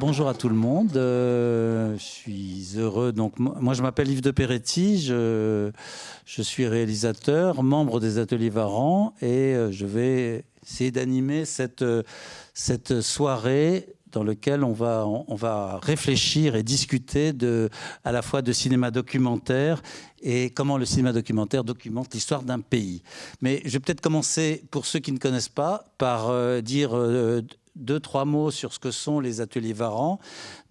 bonjour à tout le monde. Euh, je suis heureux. Donc, moi, je m'appelle Yves de Peretti. Je, je, suis réalisateur, membre des Ateliers Varan, et euh, je vais essayer d'animer cette, cette soirée dans laquelle on va, on va réfléchir et discuter de, à la fois de cinéma documentaire et comment le cinéma documentaire documente l'histoire d'un pays. Mais je vais peut-être commencer, pour ceux qui ne connaissent pas, par euh, dire deux, trois mots sur ce que sont les ateliers Varan.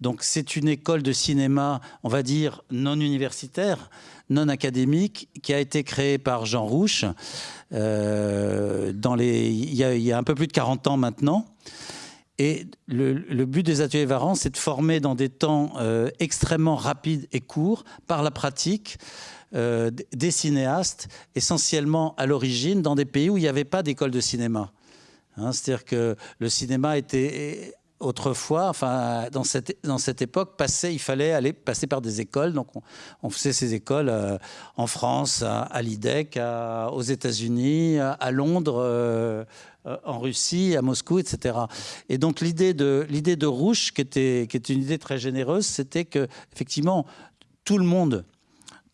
Donc, c'est une école de cinéma, on va dire, non universitaire, non académique, qui a été créée par Jean Rouche euh, il, y a, un peu plus de 40 ans maintenant. Et le, but des ateliers Varan, c'est de former dans des temps euh, extrêmement rapides et courts, par la pratique, euh, des cinéastes, essentiellement à l'origine, dans des pays où il n'y avait pas d'école de cinéma. Hein, c'est-à-dire que le cinéma était autrefois, enfin dans cette, dans cette époque, il fallait aller passer par des écoles. Donc on, faisait ces écoles euh, en France, à, l'IDEC, aux États-Unis, à, Londres, euh, en Russie, à Moscou, etc. Et donc l'idée de l'idée de qui était, qui était une idée très généreuse, c'était que effectivement tout le monde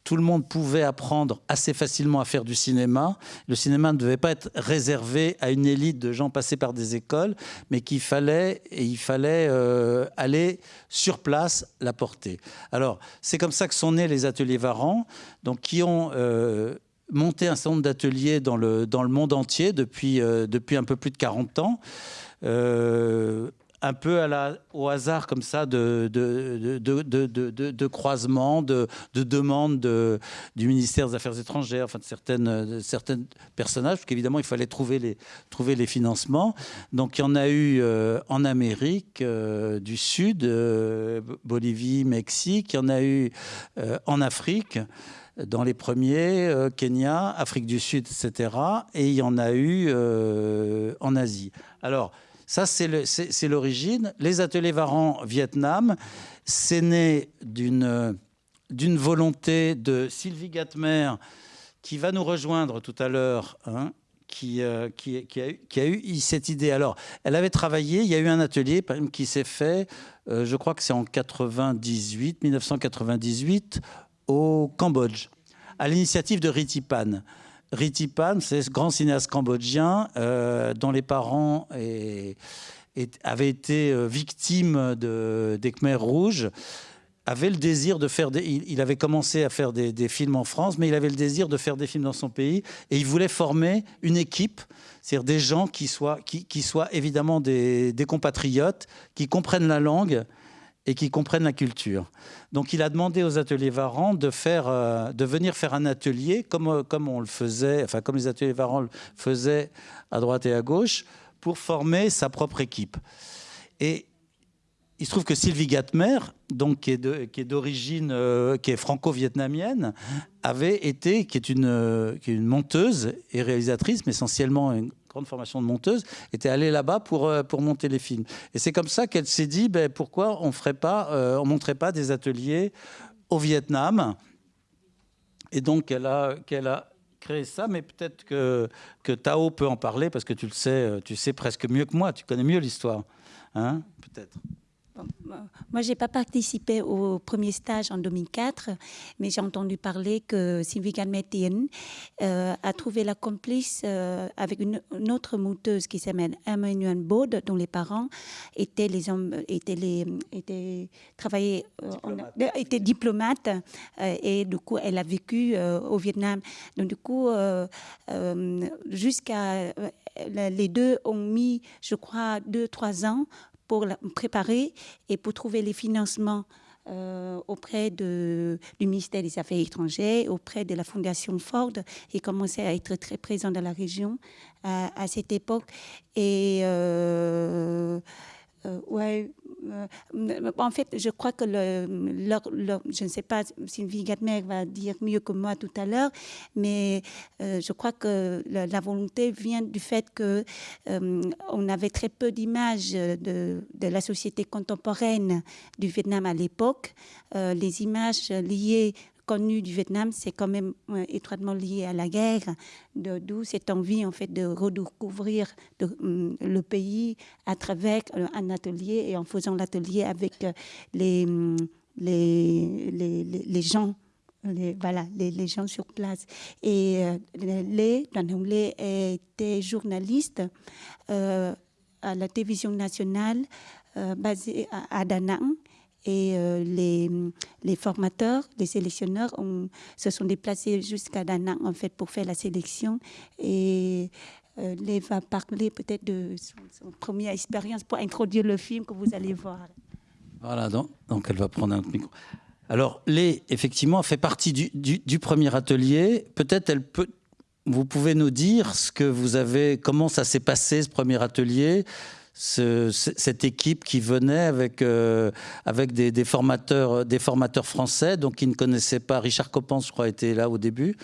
tout le monde pouvait apprendre assez facilement à faire du cinéma. Le cinéma ne devait pas être réservé à une élite de gens passés par des écoles, mais qu'il fallait, et il fallait euh, aller sur place l'apporter. Alors, c'est comme ça que sont nés les ateliers Varan, donc qui ont euh, monté un certain nombre d'ateliers dans le, dans le monde entier depuis, euh, depuis un peu plus de 40 ans un peu au hasard comme ça de, de, de, croisements, de, demandes du ministère des Affaires étrangères, enfin de certaines, certaines personnages, parce qu'évidemment il fallait trouver les, trouver les financements. Donc il y en a eu euh, en Amérique euh, du Sud, euh, Bolivie, Mexique, il y en a eu en Afrique dans les premiers, Kenya, Afrique du Sud, etc. Et il y en a eu en Asie. Alors, ça, c'est l'origine. Les ateliers Varan Vietnam, c'est né d'une volonté de Sylvie Gatmer, qui va nous rejoindre tout à l'heure, hein, qui, euh, qui, a eu, cette idée. Alors, elle avait travaillé, il y a eu un atelier qui s'est fait, euh, je crois que c'est en 98, 1998, au Cambodge, à l'initiative de Ritipan. Ritipan, c'est ce grand cinéaste cambodgien euh, dont les parents avaient été euh, victimes de, des Khmers rouges avait le désir de faire des, il, avait commencé à faire des, films en France, mais il avait le désir de faire des films dans son pays et il voulait former une équipe, c'est-à-dire des gens qui soient, évidemment des, compatriotes, qui comprennent la langue et qui comprennent la culture. Donc il a demandé aux ateliers Varan de, faire, euh, de venir faire un atelier comme, euh, comme on le faisait, enfin comme les ateliers Varan le faisaient à droite et à gauche, pour former sa propre équipe. Et il se trouve que Sylvie Gatmer, donc qui est d'origine, euh, est franco-vietnamienne, avait été, qui est une, qui est une monteuse et réalisatrice, mais essentiellement une grande formation de monteuse, était allée là-bas pour, euh, pour monter les films. Et c'est comme ça qu'elle s'est dit, ben, pourquoi on ferait pas, euh, on montrait pas des ateliers au Vietnam? Et donc, elle a, qu'elle a créé ça, mais peut-être que, que Tao peut en parler, parce que tu le sais, euh, tu sais presque mieux que moi, tu connais mieux l'histoire. Hein peut-être. Moi, je n'ai pas participé au premier stage en 2004, mais j'ai entendu parler que Sylvie Metien euh, a trouvé la complice euh, avec une, autre monteuse qui s'appelle Emmanuel Baud, dont les parents étaient les hommes, étaient les, étaient travaillés, euh, étaient diplomates, et du coup, elle a vécu au Vietnam. Donc, du coup, jusqu'à les deux ont mis, je crois, deux, trois ans pour préparer et pour trouver les financements euh, auprès de, du ministère des Affaires étrangères, auprès de la Fondation Ford, et commençait à être très présent dans la région à, cette époque. Et euh, euh, ouais, en fait, je crois que le, je ne sais pas, Sylvie Gatmer va dire mieux que moi tout à l'heure, mais euh, je crois que la, volonté vient du fait que on avait très peu d'images de, de, la société contemporaine du Vietnam à l'époque. les images liées connu du Vietnam, c'est quand même étroitement lié à la guerre, d'où cette envie en fait de redécouvrir hum, le pays à travers un atelier et en faisant l'atelier avec les, hum, les, les, les gens les, voilà, les, les, gens sur place. Et euh, les, Lê était journaliste euh, à la télévision nationale euh, basée à, à Da Nang. Et euh, les, les, formateurs, les sélectionneurs se sont déplacés jusqu'à Da Nang en fait, pour faire la sélection. Et euh, va parler peut-être de son, son, première expérience pour introduire le film que vous allez voir. Voilà, donc, elle va prendre un micro. Alors, Lé, effectivement, fait partie du, du, du premier atelier. Peut-être elle peut. Vous pouvez nous dire ce que vous avez, comment ça s'est passé ce premier atelier, ce, cette équipe qui venait avec euh, avec des, formateurs, des formateurs français, donc qui ne connaissaient pas. Richard Coppens, je crois, était là au début.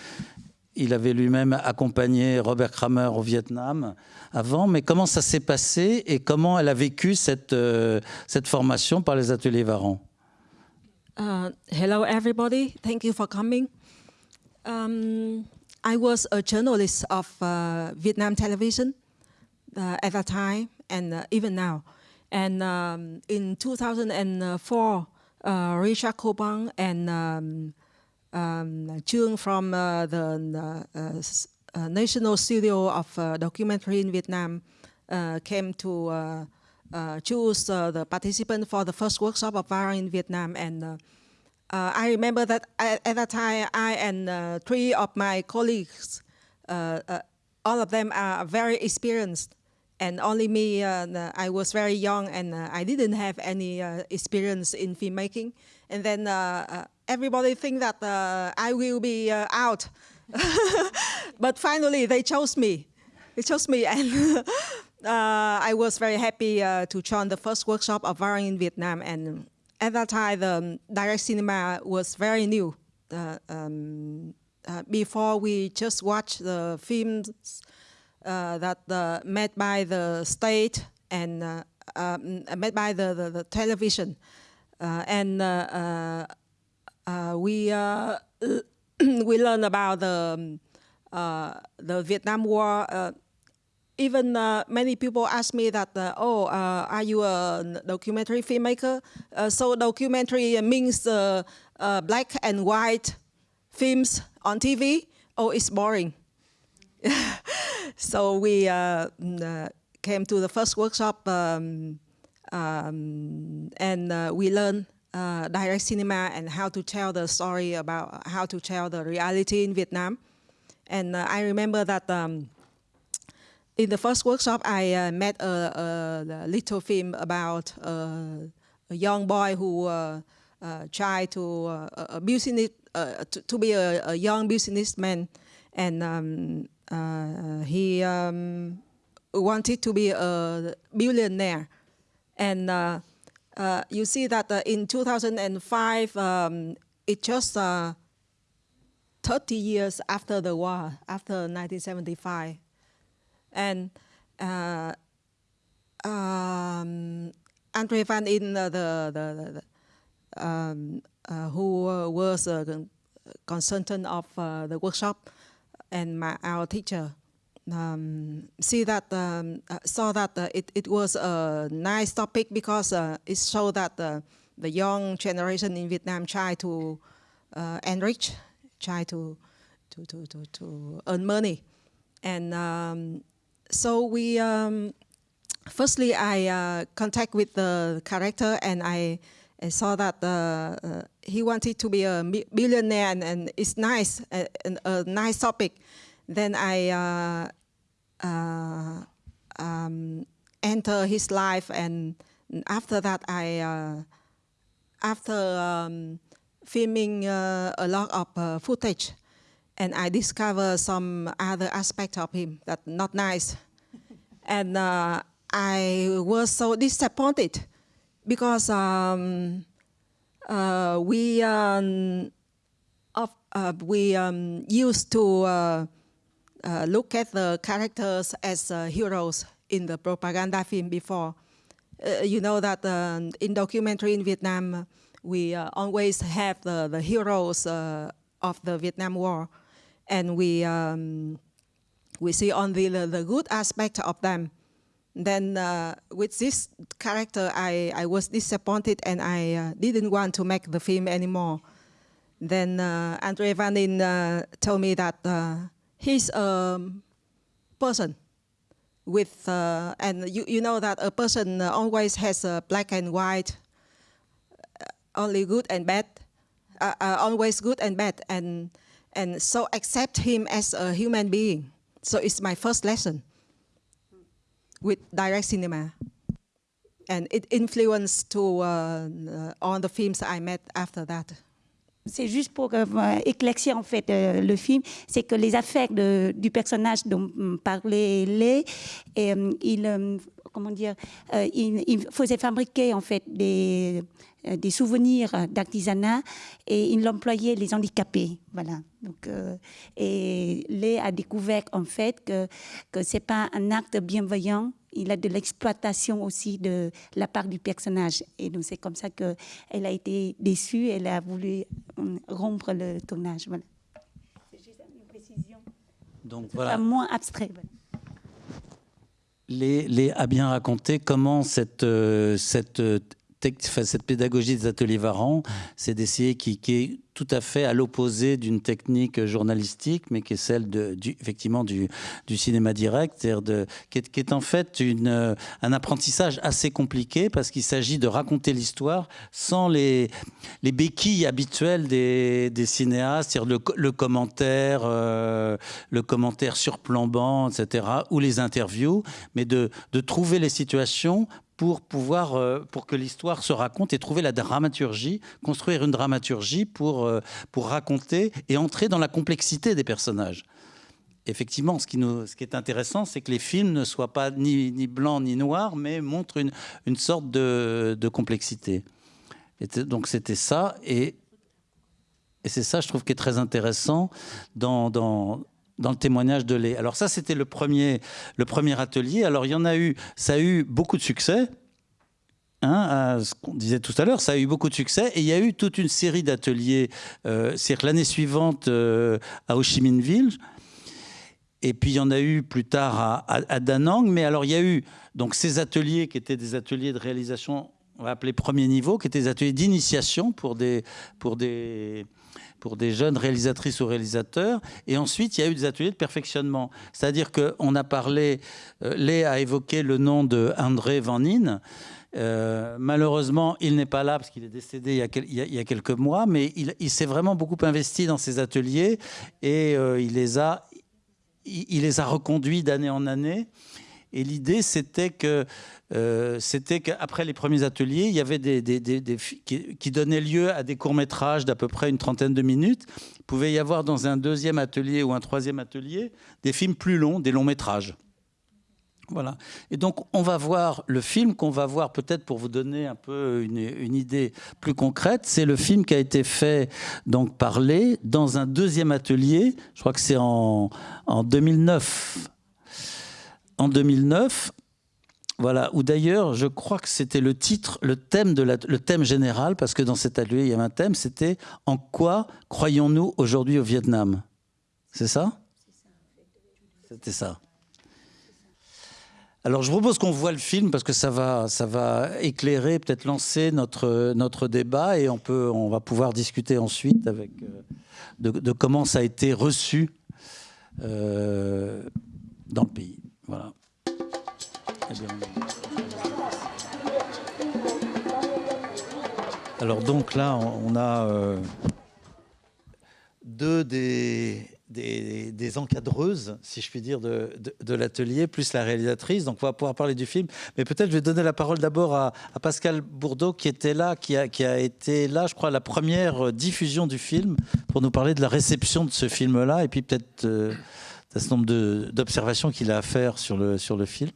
Il avait lui-même accompagné Robert Kramer au Vietnam avant, mais comment ça s'est passé et comment elle a vécu cette, euh, cette formation par les ateliers Varan Uh, hello, everybody. Thank you for coming. Um, I was a journalist of uh, Vietnam television uh, at that time and uh, even now. And um, in 2004, uh, Richard Cobang and um, um, from uh, the National Studio of Documentary in Vietnam came to uh, choose uh, the participant for the first workshop of VARA in Vietnam. And uh, I remember that at, at, that time, I and three of my colleagues, all of them are very experienced and only me, uh, I was very young and uh, I didn't have any uh, experience in filmmaking. And then everybody think that I will be out. but finally, they chose me. They chose me, and uh, I was very happy uh, to join the first workshop of Varan in Vietnam. And at that time, the direct cinema was very new. Uh, um, before we just watched the films that made by the state and um, made by the, the, the television. and we we learned about the um, the Vietnam War even uh, many people ask me that, uh, oh, uh, are you a documentary filmmaker? Uh, so documentary means uh, uh, black and white films on TV? Oh, it's boring. so we mm, came to the first workshop um, um, and we learned direct cinema and how to tell the story about how to tell the reality in Vietnam. And I remember that um, in the first workshop, I uh, met a, a, little film about uh, a young boy who uh, uh tried to uh, business uh, to, to, be a, a, young businessman, and um, he um, wanted to be a billionaire. And you see that in 2005, um, it just 30 years after the war, after 1975 and uh, um, Andre Van In, uh, the, the, the um, uh, who was a consultant of uh, the workshop, and my, our teacher, um, see that um, uh, saw that uh, it, it was a nice topic because it showed that the young generation in Vietnam try to enrich, try to, to, to, to, to earn money. And um, so we, um, firstly, I uh, contact with the character and I, I saw that uh, uh, he wanted to be a billionaire and, and it's nice, a, a, nice topic. Then I uh, uh, um, enter his life and after that I, uh, after um, filming a lot of footage, and I discover some other aspect of him that not nice. and uh, I was so disappointed because um, uh, we um, of, uh, we um, used to uh, uh, look at the characters as uh, heroes in the propaganda film before. you know that in documentary in Vietnam, we uh, always have the, the heroes uh, of the Vietnam War, and we um, we see only the, the good aspect of them. Then uh, with this character, I, I was disappointed and I uh, didn't want to make the film anymore. Then uh, Andre Vanin uh, told me that uh, he's a person with, uh, and you, you know that a person always has a black and white, only good and bad, always good and bad, and, and so accept him as a human being. So it's my first lesson with direct cinema. And it influenced to uh, all the films I made after that. C'est juste pour euh, éclaircir en fait euh, le film, c'est que les affaires de, du personnage dont parlait Lé, et, euh, il, euh, comment dire, euh, il, il, faisait fabriquer en fait des, euh, des souvenirs d'artisanat et il employait les handicapés, voilà. Donc, et Lé a découvert en fait que que c'est pas un acte bienveillant il a de l'exploitation aussi de la part du personnage. Et donc, c'est comme ça qu'elle a été déçue. Elle a voulu rompre le tournage. Voilà. C'est juste une précision. Donc, voilà. moins abstrait. Voilà. Les, les, a bien raconté comment cette, euh, cette pédagogie des ateliers Varan, c'est d'essayer qui, qui, est tout à fait à l'opposé d'une technique journalistique, mais qui est celle du, effectivement du, cinéma direct, qui, est, en fait une, un apprentissage assez compliqué parce qu'il s'agit de raconter l'histoire sans les, les béquilles habituelles des, cinéastes, c'est-à-dire le, commentaire, euh, le commentaire surplombant, etc., ou les interviews, mais de trouver les situations pour pouvoir, euh, pour que l'histoire se raconte et trouver la dramaturgie, construire une dramaturgie pour, euh, pour raconter et entrer dans la complexité des personnages. Effectivement, ce qui, nous, ce qui est intéressant, c'est que les films ne soient pas ni, ni blancs ni noirs, mais montrent une, une sorte de, de complexité. Donc c'était ça, et, et c'est ça, je trouve, qui est très intéressant dans, dans le témoignage de Lé. Alors ça, c'était le premier, le premier atelier. Alors il y en a eu, ça a eu beaucoup de succès. Hein, ce qu'on disait tout à l'heure, ça a eu beaucoup de succès et il y a eu toute une série d'ateliers. Euh, C'est-à-dire l'année suivante euh, à Ho Chi Minh Ville, et puis il y en a eu plus tard à, à, à, Da Nang. Mais alors il y a eu donc ces ateliers qui étaient des ateliers de réalisation, on va appeler premier niveau, qui étaient des ateliers d'initiation pour des pour des pour des jeunes réalisatrices ou réalisateurs. Et ensuite, il y a eu des ateliers de perfectionnement. C'est-à-dire qu'on a parlé, euh, Lé a évoqué le nom de André Van Nin. Euh, malheureusement, il n'est pas là parce qu'il est décédé il y, a, il, y a, quelques mois, mais il, il s'est vraiment beaucoup investi dans ces ateliers et euh, il, les a, il, les a reconduits d'année en année. Et l'idée, c'était que euh, c'était qu'après les premiers ateliers, il y avait des, des, des, des qui, donnaient lieu à des courts-métrages d'à peu près une trentaine de minutes. Il pouvait y avoir dans un deuxième atelier ou un troisième atelier des films plus longs, des longs-métrages. Voilà. Et donc, on va voir le film qu'on va voir peut-être pour vous donner un peu une, idée plus concrète. C'est le film qui a été fait, donc, par Lé dans un deuxième atelier. Je crois que c'est en, en 2009. En 2009, voilà, ou d'ailleurs, je crois que c'était le titre, le thème, de la, thème général, parce que dans cet atelier, il y avait un thème, c'était « En quoi croyons-nous aujourd'hui au Vietnam ?» C'est ça? C'était ça. Alors, je propose qu'on voit le film parce que ça va, ça va éclairer, peut-être lancer notre, notre débat et on, peut, on va pouvoir discuter ensuite avec, euh, de, de, comment ça a été reçu euh, dans le pays. Voilà. Alors donc là, on a euh, deux des, encadreuses, si je puis dire, de, l'atelier, plus la réalisatrice. Donc on va pouvoir parler du film. Mais peut-être je vais donner la parole d'abord à, à, Pascal Bourdeau, qui était là, qui a, été là, je crois, la première diffusion du film, pour nous parler de la réception de ce film-là, et puis peut-être euh, un certain nombre d'observations qu'il a à faire sur le film.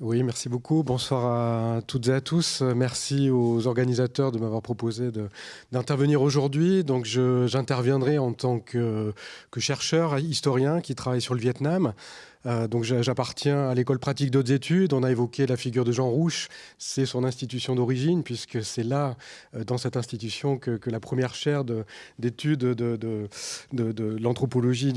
Oui, merci beaucoup. Bonsoir à toutes et à tous. Merci aux organisateurs de m'avoir proposé d'intervenir aujourd'hui. Donc, j'interviendrai en tant que, chercheur, historien qui travaille sur le Vietnam. Donc j'appartiens à l'école pratique d'autres études. On a évoqué la figure de Jean Rouche. C'est son institution d'origine, puisque c'est là, dans cette institution, que, la première chaire d'études de, de, de, l'anthropologie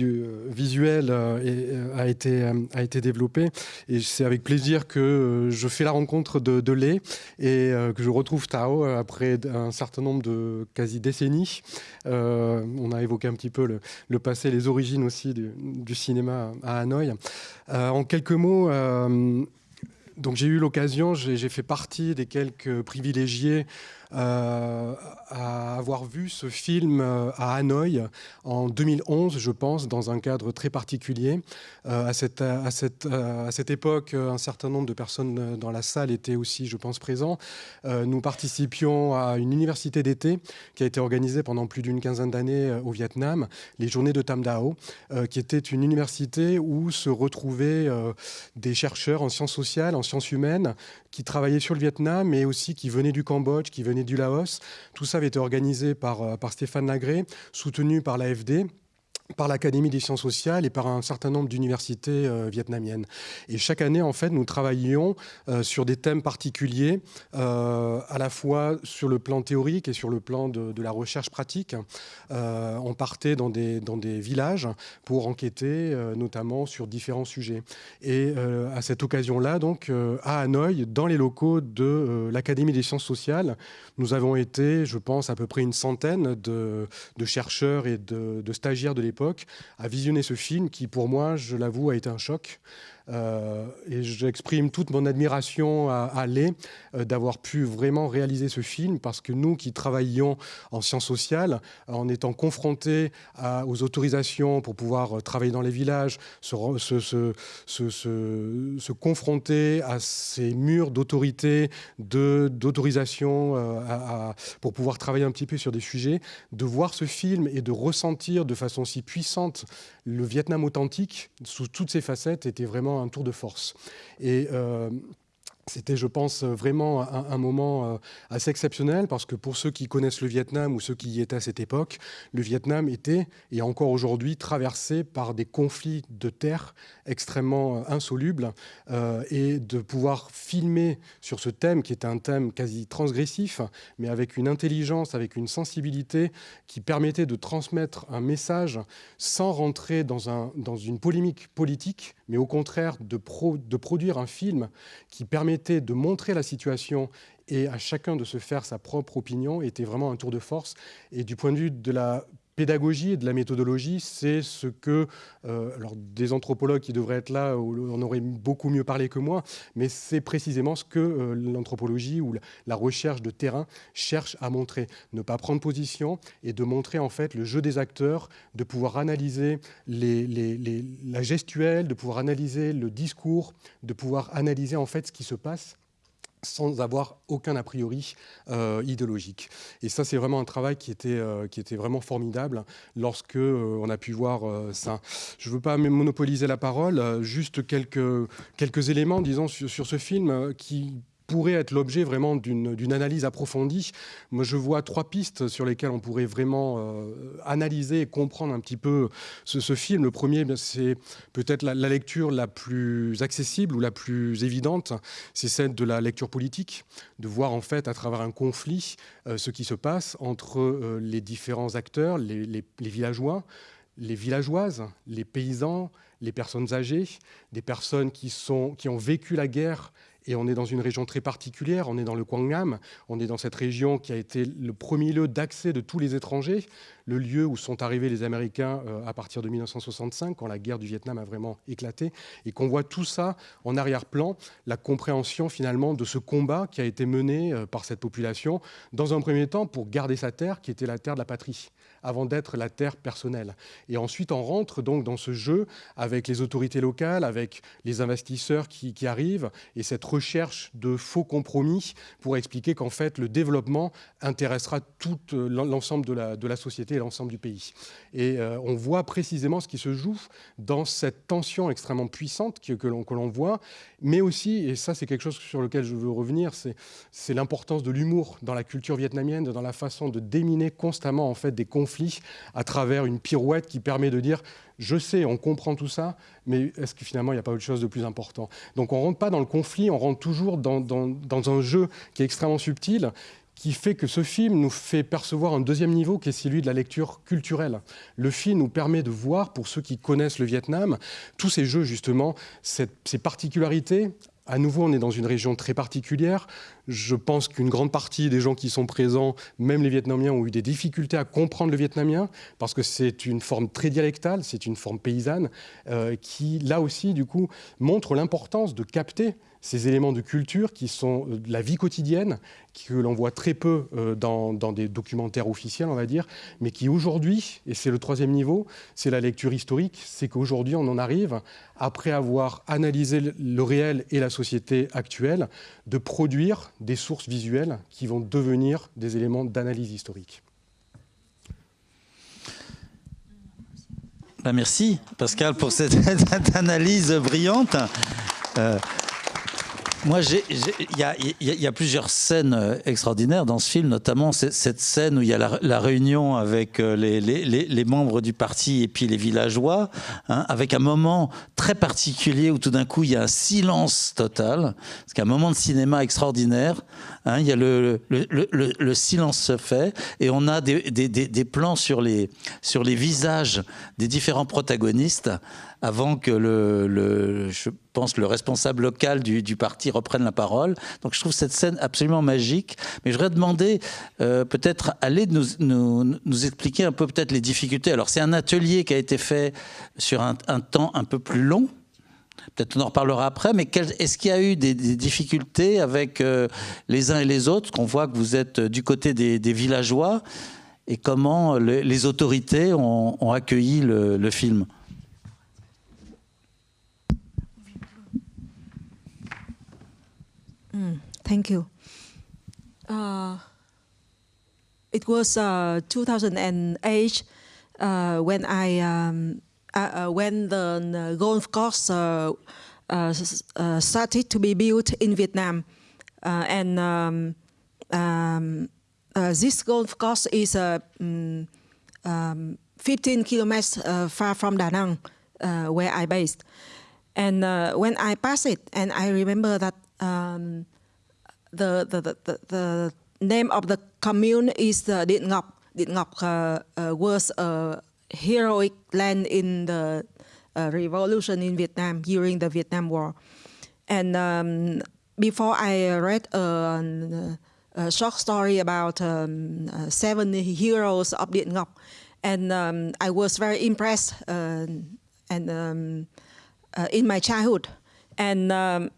visuelle a, été, développée. Et c'est avec plaisir que je fais la rencontre de, Lé et que je retrouve Tao après un certain nombre de quasi décennies. on a évoqué un petit peu le, passé, les origines aussi du, cinéma à Hanoï. Euh, en quelques mots, euh, j'ai eu l'occasion, j'ai fait partie des quelques privilégiés euh, à avoir vu ce film euh, à Hanoï en 2011, je pense, dans un cadre très particulier. Euh, à, cette, à, cette, à cette époque, un certain nombre de personnes dans la salle étaient aussi, je pense, présents. nous participions à une université d'été qui a été organisée pendant plus d'une quinzaine d'années au Vietnam, les Journées de Tam Dao, qui était une université où se retrouvaient des chercheurs en sciences sociales, en sciences humaines, qui travaillaient sur le Vietnam, mais aussi qui venaient du Cambodge, qui venaient du Laos. Tout ça avait été organisé par, euh, par Stéphane Lagré, soutenu par l'AFD par l'Académie des sciences sociales et par un certain nombre d'universités euh, vietnamiennes. Et chaque année, en fait, nous travaillions euh, sur des thèmes particuliers, euh, à la fois sur le plan théorique et sur le plan de, la recherche pratique. on partait dans des, dans des villages pour enquêter, notamment sur différents sujets. Et à cette occasion-là, donc, à Hanoï, dans les locaux de l'Académie des sciences sociales, nous avons été, je pense, à peu près une centaine de, de chercheurs et de, de stagiaires de l'époque à visionner ce film qui, pour moi, je l'avoue, a été un choc. Euh, et j'exprime toute mon admiration à, à Lé euh, d'avoir pu vraiment réaliser ce film parce que nous qui travaillions en sciences sociales, en étant confrontés aux autorisations pour pouvoir euh, travailler dans les villages, se, se, se, se confronter à ces murs d'autorité, d'autorisation pour pouvoir travailler un petit peu sur des sujets, de voir ce film et de ressentir de façon si puissante le Vietnam authentique sous toutes ses facettes était vraiment un tour de force. Et euh, c'était, je pense, vraiment un, moment euh, assez exceptionnel parce que pour ceux qui connaissent le Vietnam ou ceux qui y étaient à cette époque, le Vietnam était et encore aujourd'hui traversé par des conflits de terre extrêmement euh, insolubles euh, et de pouvoir filmer sur ce thème qui est un thème quasi transgressif, mais avec une intelligence, avec une sensibilité qui permettait de transmettre un message sans rentrer dans, un, dans une polémique politique, mais au contraire de, de produire un film qui de montrer la situation et à chacun de se faire sa propre opinion était vraiment un tour de force. Et du point de vue de la pédagogie et de la méthodologie, c'est ce que, euh, alors des anthropologues qui devraient être là, on aurait beaucoup mieux parlé que moi, mais c'est précisément ce que euh, l'anthropologie ou la recherche de terrain cherche à montrer. Ne pas prendre position et de montrer en fait le jeu des acteurs, de pouvoir analyser la gestuelle, de pouvoir analyser le discours, de pouvoir analyser en fait ce qui se passe sans avoir aucun a priori euh, idéologique. Et ça, c'est vraiment un travail qui était, euh, qui était vraiment formidable lorsque euh, on a pu voir ça. Je ne veux pas monopoliser la parole, juste quelques, quelques éléments, disons, sur, sur ce film qui pourrait être l'objet vraiment d'une analyse approfondie. Moi, je vois trois pistes sur lesquelles on pourrait vraiment euh, analyser et comprendre un petit peu ce, film. Le premier, c'est peut-être la, lecture la plus accessible ou la plus évidente, c'est celle de la lecture politique, de voir en fait à travers un conflit euh, ce qui se passe entre euh, les différents acteurs, les, les villageois, les villageoises, les paysans, les personnes âgées, des personnes qui, sont, qui ont vécu la guerre et on est dans une région très particulière, on est dans le Quangnam, on est dans cette région qui a été le premier lieu d'accès de tous les étrangers, le lieu où sont arrivés les Américains euh, à partir de 1965, quand la guerre du Vietnam a vraiment éclaté, et qu'on voit tout ça en arrière-plan, la compréhension finalement de ce combat qui a été mené euh, par cette population, dans un premier temps pour garder sa terre, qui était la terre de la patrie avant d'être la terre personnelle. Et ensuite, on rentre donc dans ce jeu avec les autorités locales, avec les investisseurs qui, arrivent, et cette recherche de faux compromis pour expliquer qu'en fait, le développement intéressera tout euh, l'ensemble de la, société et l'ensemble du pays. Et euh, on voit précisément ce qui se joue dans cette tension extrêmement puissante que, que l'on voit, mais aussi, et ça c'est quelque chose sur lequel je veux revenir, c'est l'importance de l'humour dans la culture vietnamienne, dans la façon de déminer constamment en fait des conflits à travers une pirouette qui permet de dire Je sais, on comprend tout ça, mais est-ce que finalement il n'y a pas autre chose de plus important? Donc on ne rentre pas dans le conflit, on rentre toujours dans, un jeu qui est extrêmement subtil qui fait que ce film nous fait percevoir un deuxième niveau qui est celui de la lecture culturelle. Le film nous permet de voir, pour ceux qui connaissent le Vietnam, tous ces jeux justement, ces particularités à nouveau, on est dans une région très particulière. Je pense qu'une grande partie des gens qui sont présents, même les Vietnamiens, ont eu des difficultés à comprendre le vietnamien parce que c'est une forme très dialectale, c'est une forme paysanne euh, qui, là aussi, du coup, montre l'importance de capter ces éléments de culture qui sont de euh, la vie quotidienne, que l'on voit très peu euh, dans, des documentaires officiels, on va dire, mais qui aujourd'hui, et c'est le troisième niveau, c'est la lecture historique, c'est qu'aujourd'hui on en arrive, après avoir analysé le réel et la société actuelle, de produire des sources visuelles qui vont devenir des éléments d'analyse historique. Ben, merci Pascal pour cette, analyse brillante. Euh, moi, il y, a plusieurs scènes euh, extraordinaires dans ce film, notamment cette scène où il y a la, réunion avec euh, les, membres du parti et puis les villageois, hein, avec un moment très particulier où tout d'un coup il y a un silence total, parce qu'un moment de cinéma extraordinaire, hein, il y a le, le, silence se fait et on a des, des, plans sur les, sur les visages des différents protagonistes avant que le, je pense le responsable local du, parti reprenne la parole. Donc je trouve cette scène absolument magique. Mais je voudrais demander euh, peut-être aller nous, expliquer un peu peut-être les difficultés. Alors c'est un atelier qui a été fait sur un, temps un peu plus long. Peut-être on en reparlera après, mais est-ce qu'il y a eu des, difficultés avec euh, les uns et les autres? Qu'on voit que vous êtes du côté des, villageois et comment les, autorités ont, accueilli le film? Mm, thank you. Uh, it was uh, 2008 uh, when I um, uh, uh, when the golf course uh, started to be built in Vietnam, and um, um, this golf course is um, um, 15 kilometers far from Da Nang, where I based. And when I passed it, and I remember that um, the, the, the, the, name of the commune is uh, Điện Ngọc. Điện Ngọc uh, uh, was a heroic land in the uh, revolution in Vietnam during the Vietnam War. And um, before I read a, a short story about um, uh, seven heroes of Điện Ngọc, and um, I was very impressed uh, and um, in my childhood. And um,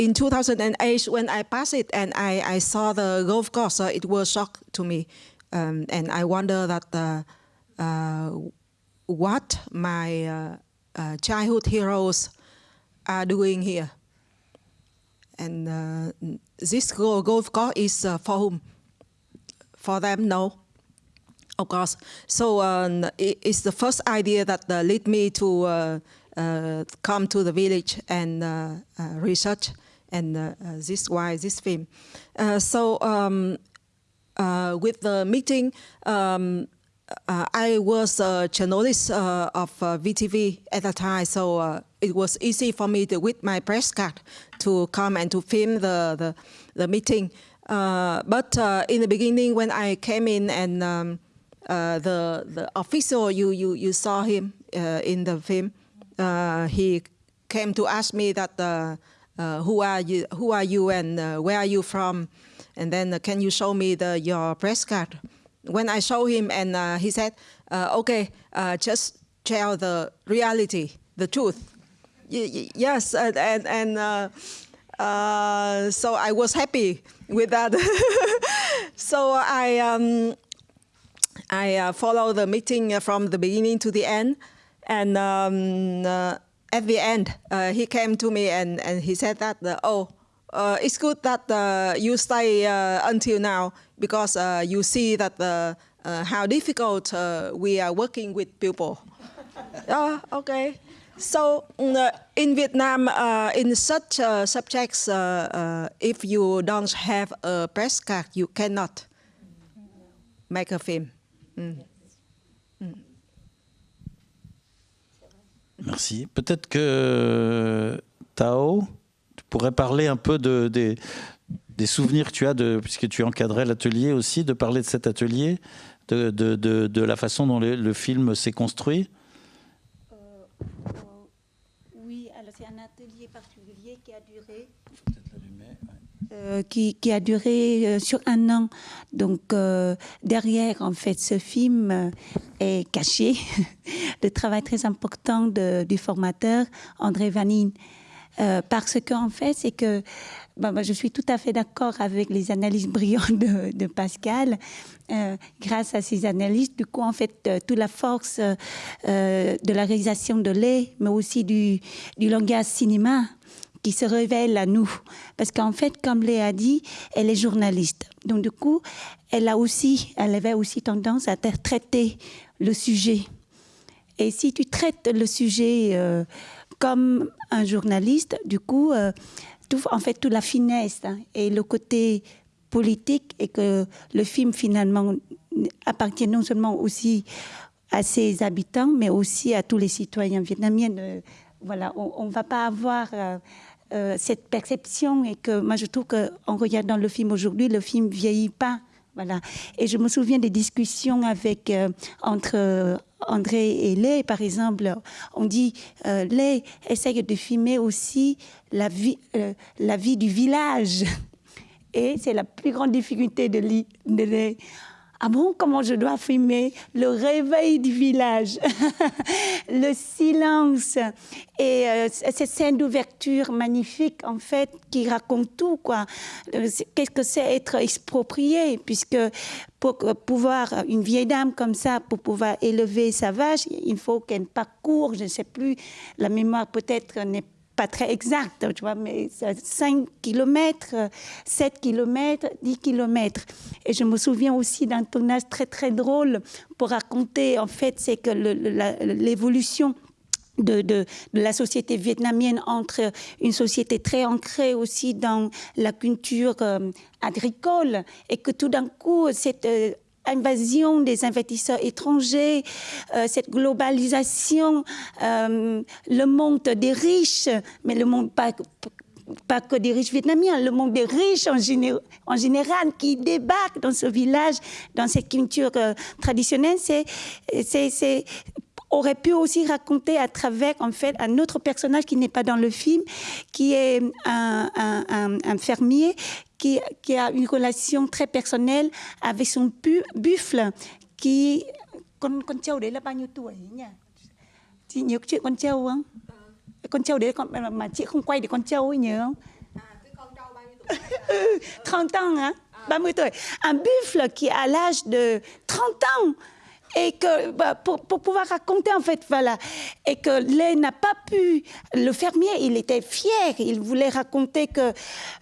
in 2008, when I passed it and I, I saw the golf course, uh, it was shock to me. Um, and I wonder that uh, uh, what my uh, uh, childhood heroes are doing here. And uh, this golf course is for whom? For them, no. Of course. So um, it, it's the first idea that led me to come to the village and research and uh, uh, this why this film. Uh, so um, with the meeting, um, I was a journalist of VTV at the time, so it was easy for me to, with my press card to come and to film the, the, the meeting. but in the beginning, when I came in and um, the, the official, you, you, you saw him in the film, he came to ask me that uh, who are you, who are you and uh, where are you from? And then uh, can you show me the, your press card? When I show him and he said, okay, just tell the reality, the truth. Y yes, and, and, uh, so I was happy with that. so I um, I uh, follow the meeting from the beginning to the end, and um, uh, at the end, uh, he came to me and, and he said that, uh, oh, uh, it's good that uh, you stay uh, until now because uh, you see that how difficult we are working with people. oh, okay. So mm, in Vietnam, in such subjects, if you don't have a press card, you cannot make a film. Mm. Merci. Peut-être que Tao, tu pourrais parler un peu de, des, souvenirs que tu as, puisque tu encadrais l'atelier aussi, de parler de cet atelier, de, la façon dont le, film s'est construit? Euh, alors c'est un atelier particulier qui a duré. Euh, qui, qui a duré euh, sur un an. Donc euh, derrière, en fait, ce film est caché. Le travail très important de- du formateur André Vanine. Euh, parce qu'en fait, c'est que bah, bah, je suis tout à fait d'accord avec les analyses brillantes de, de Pascal. Euh, grâce à ces analyses, du coup, en fait, euh, toute la force euh, de la réalisation de lait, mais aussi du, du langage cinéma qui se révèle à nous. Parce qu'en fait, comme Léa dit, elle est journaliste. Donc, du coup, elle a aussi, elle avait aussi tendance à tra- traiter le sujet. Et si tu traites le sujet euh, comme un journaliste, du coup, euh, tout, en fait, toute la finesse hein, et le côté politique et que le film finalement appartient non seulement aussi à ses habitants, mais aussi à tous les citoyens vietnamiens. Euh, voilà, on ne va pas avoir euh, cette perception et que moi je trouve qu'en regardant le film aujourd'hui, le film vieillit pas. Voilà. Et je me souviens des discussions avec euh, entre euh, André et Lé, par exemple. On dit euh, Lé essaye de filmer aussi la vie, la vie du village. Et c'est la plus grande difficulté de Lé. Ah bon, comment je dois filmer le réveil du village, le silence. Et euh, cette scène d'ouverture magnifique en fait qui raconte tout quoi. Euh, Qu'est-ce que c'est être exproprié puisque pour pouvoir une vieille dame comme ça pour pouvoir élever sa vache, il faut qu'elle parcourt, je ne sais plus, la mémoire peut-être n'est pas très exact, tu vois, mais c'est 5 km, 7 km, 10 km. Et je me souviens aussi d'un tournage très très drôle pour raconter, en fait, c'est que l'évolution de la société vietnamienne entre une société très ancrée aussi dans la culture euh, agricole et que tout d'un coup, cette euh, invasion des investisseurs étrangers, euh, cette globalisation, euh, le monde des riches, mais le monde pas pas que des riches vietnamiens, le monde des riches en, géné- en général qui débarquent dans ce village, dans cette culture euh, traditionnelle, c'est- aurait pu aussi raconter à travers en fait un autre personnage qui n'est pas dans le film, qui est un, un- un- un fermier qui, qui a une relation très personnelle avec son pu- buffle qui con con trâu đấy là bao nhiêu tuổi ấy nhỉ? Chị nhớ chuyện con trâu không? Con trâu đấy con mà, mà chị không quay được con trâu ấy nhớ không? 30 ans, hein? 30 tuổi? Un buffle qui a l'âge de 30 ans. Et que bah, pour, pouvoir raconter en fait voilà. Et que Lé n'a pas pu le fermier il était fier. Il voulait raconter que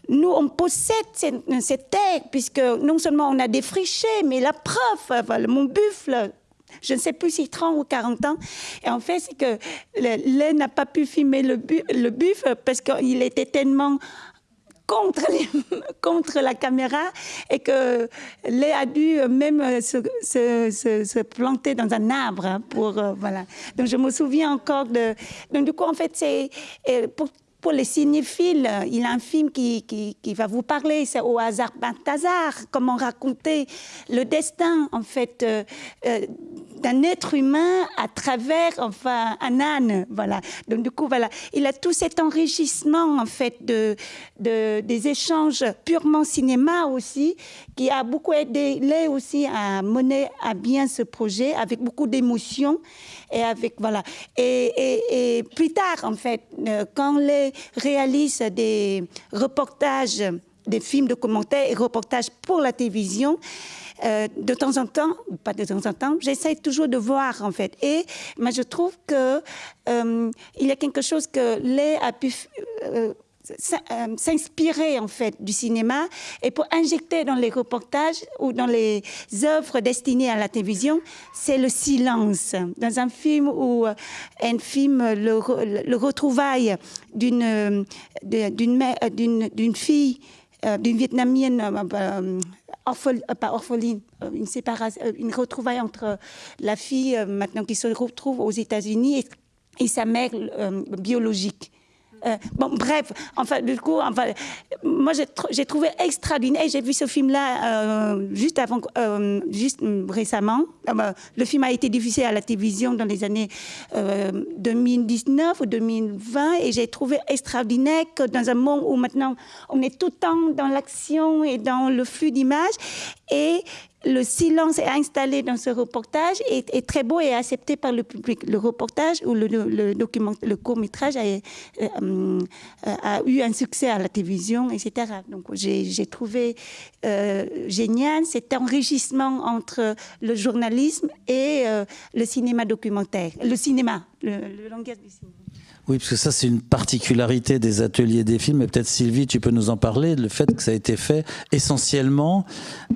nous on possède cette, cette terre puisque non seulement on a défriché mais la preuve voilà, mon buffle je ne sais plus si 30 ou 40 ans. Et en fait, c'est que Lé n'a pas pu filmer le, le buffle parce qu'il était tellement contre, contre la caméra et que Lé a dû même euh, se, se- se- planter dans un arbre hein, pour euh, voilà. Donc je me souviens encore de. Donc du coup en fait c'est euh, pour pour les cinéphiles, euh, il y a un film qui, qui, qui va vous parler, c'est Au hasard Balthazar, comment raconter le destin, en fait, euh, euh, d'un être humain à travers, enfin, un âne, voilà. Donc, du coup, voilà, il a tout cet enrichissement, en fait, de, de, des échanges purement cinéma aussi, qui a beaucoup aidé Lé aussi à mener à bien ce projet avec beaucoup d'émotion et avec, voilà. Et, et- plus tard, en fait, euh, quand les réalise des reportages, des films de commentaires et reportages pour la télévision, euh, de temps en temps, pas de temps en temps, j'essaie toujours de voir en fait. Et moi, je trouve que euh, il y a quelque chose que Lé a pu euh, s'in- s'inspirer en fait du cinéma et pour injecter dans les reportages ou dans les œuvres destinées à la télévision, c'est le silence. Dans un film euh, un film le, le retrouvaille d'une d'une fille d'une vietnamienne euh, euh, orphel- euh, orpheline, euh, une euh, retrouvaille entre la fille euh, maintenant qui se retrouve aux États-Unis et sa mère biologique. Euh, bon, bref, enfin, du coup, enfin, moi, j'ai trouvé extraordinaire. J'ai vu ce film-là euh, juste avant, euh, juste récemment. Bah, le film a été diffusé à la télévision dans les années 2019 ou 2020, et j'ai trouvé extraordinaire que dans un monde où maintenant on est tout le temps dans l'action et dans le flux d'images, et le silence installé dans ce reportage est, très beau et accepté par le public. Le reportage ou le, document, le court métrage a, euh, euh, a, eu un succès à la télévision, etc. Donc j'ai trouvé euh, génial cet enrichissement entre le journalisme et le cinéma documentaire, le cinéma, le langage du cinéma. Oui, parce que ça, c'est une particularité des ateliers des films. Et peut-être, Sylvie, tu peux nous en parler, le fait que ça a été fait essentiellement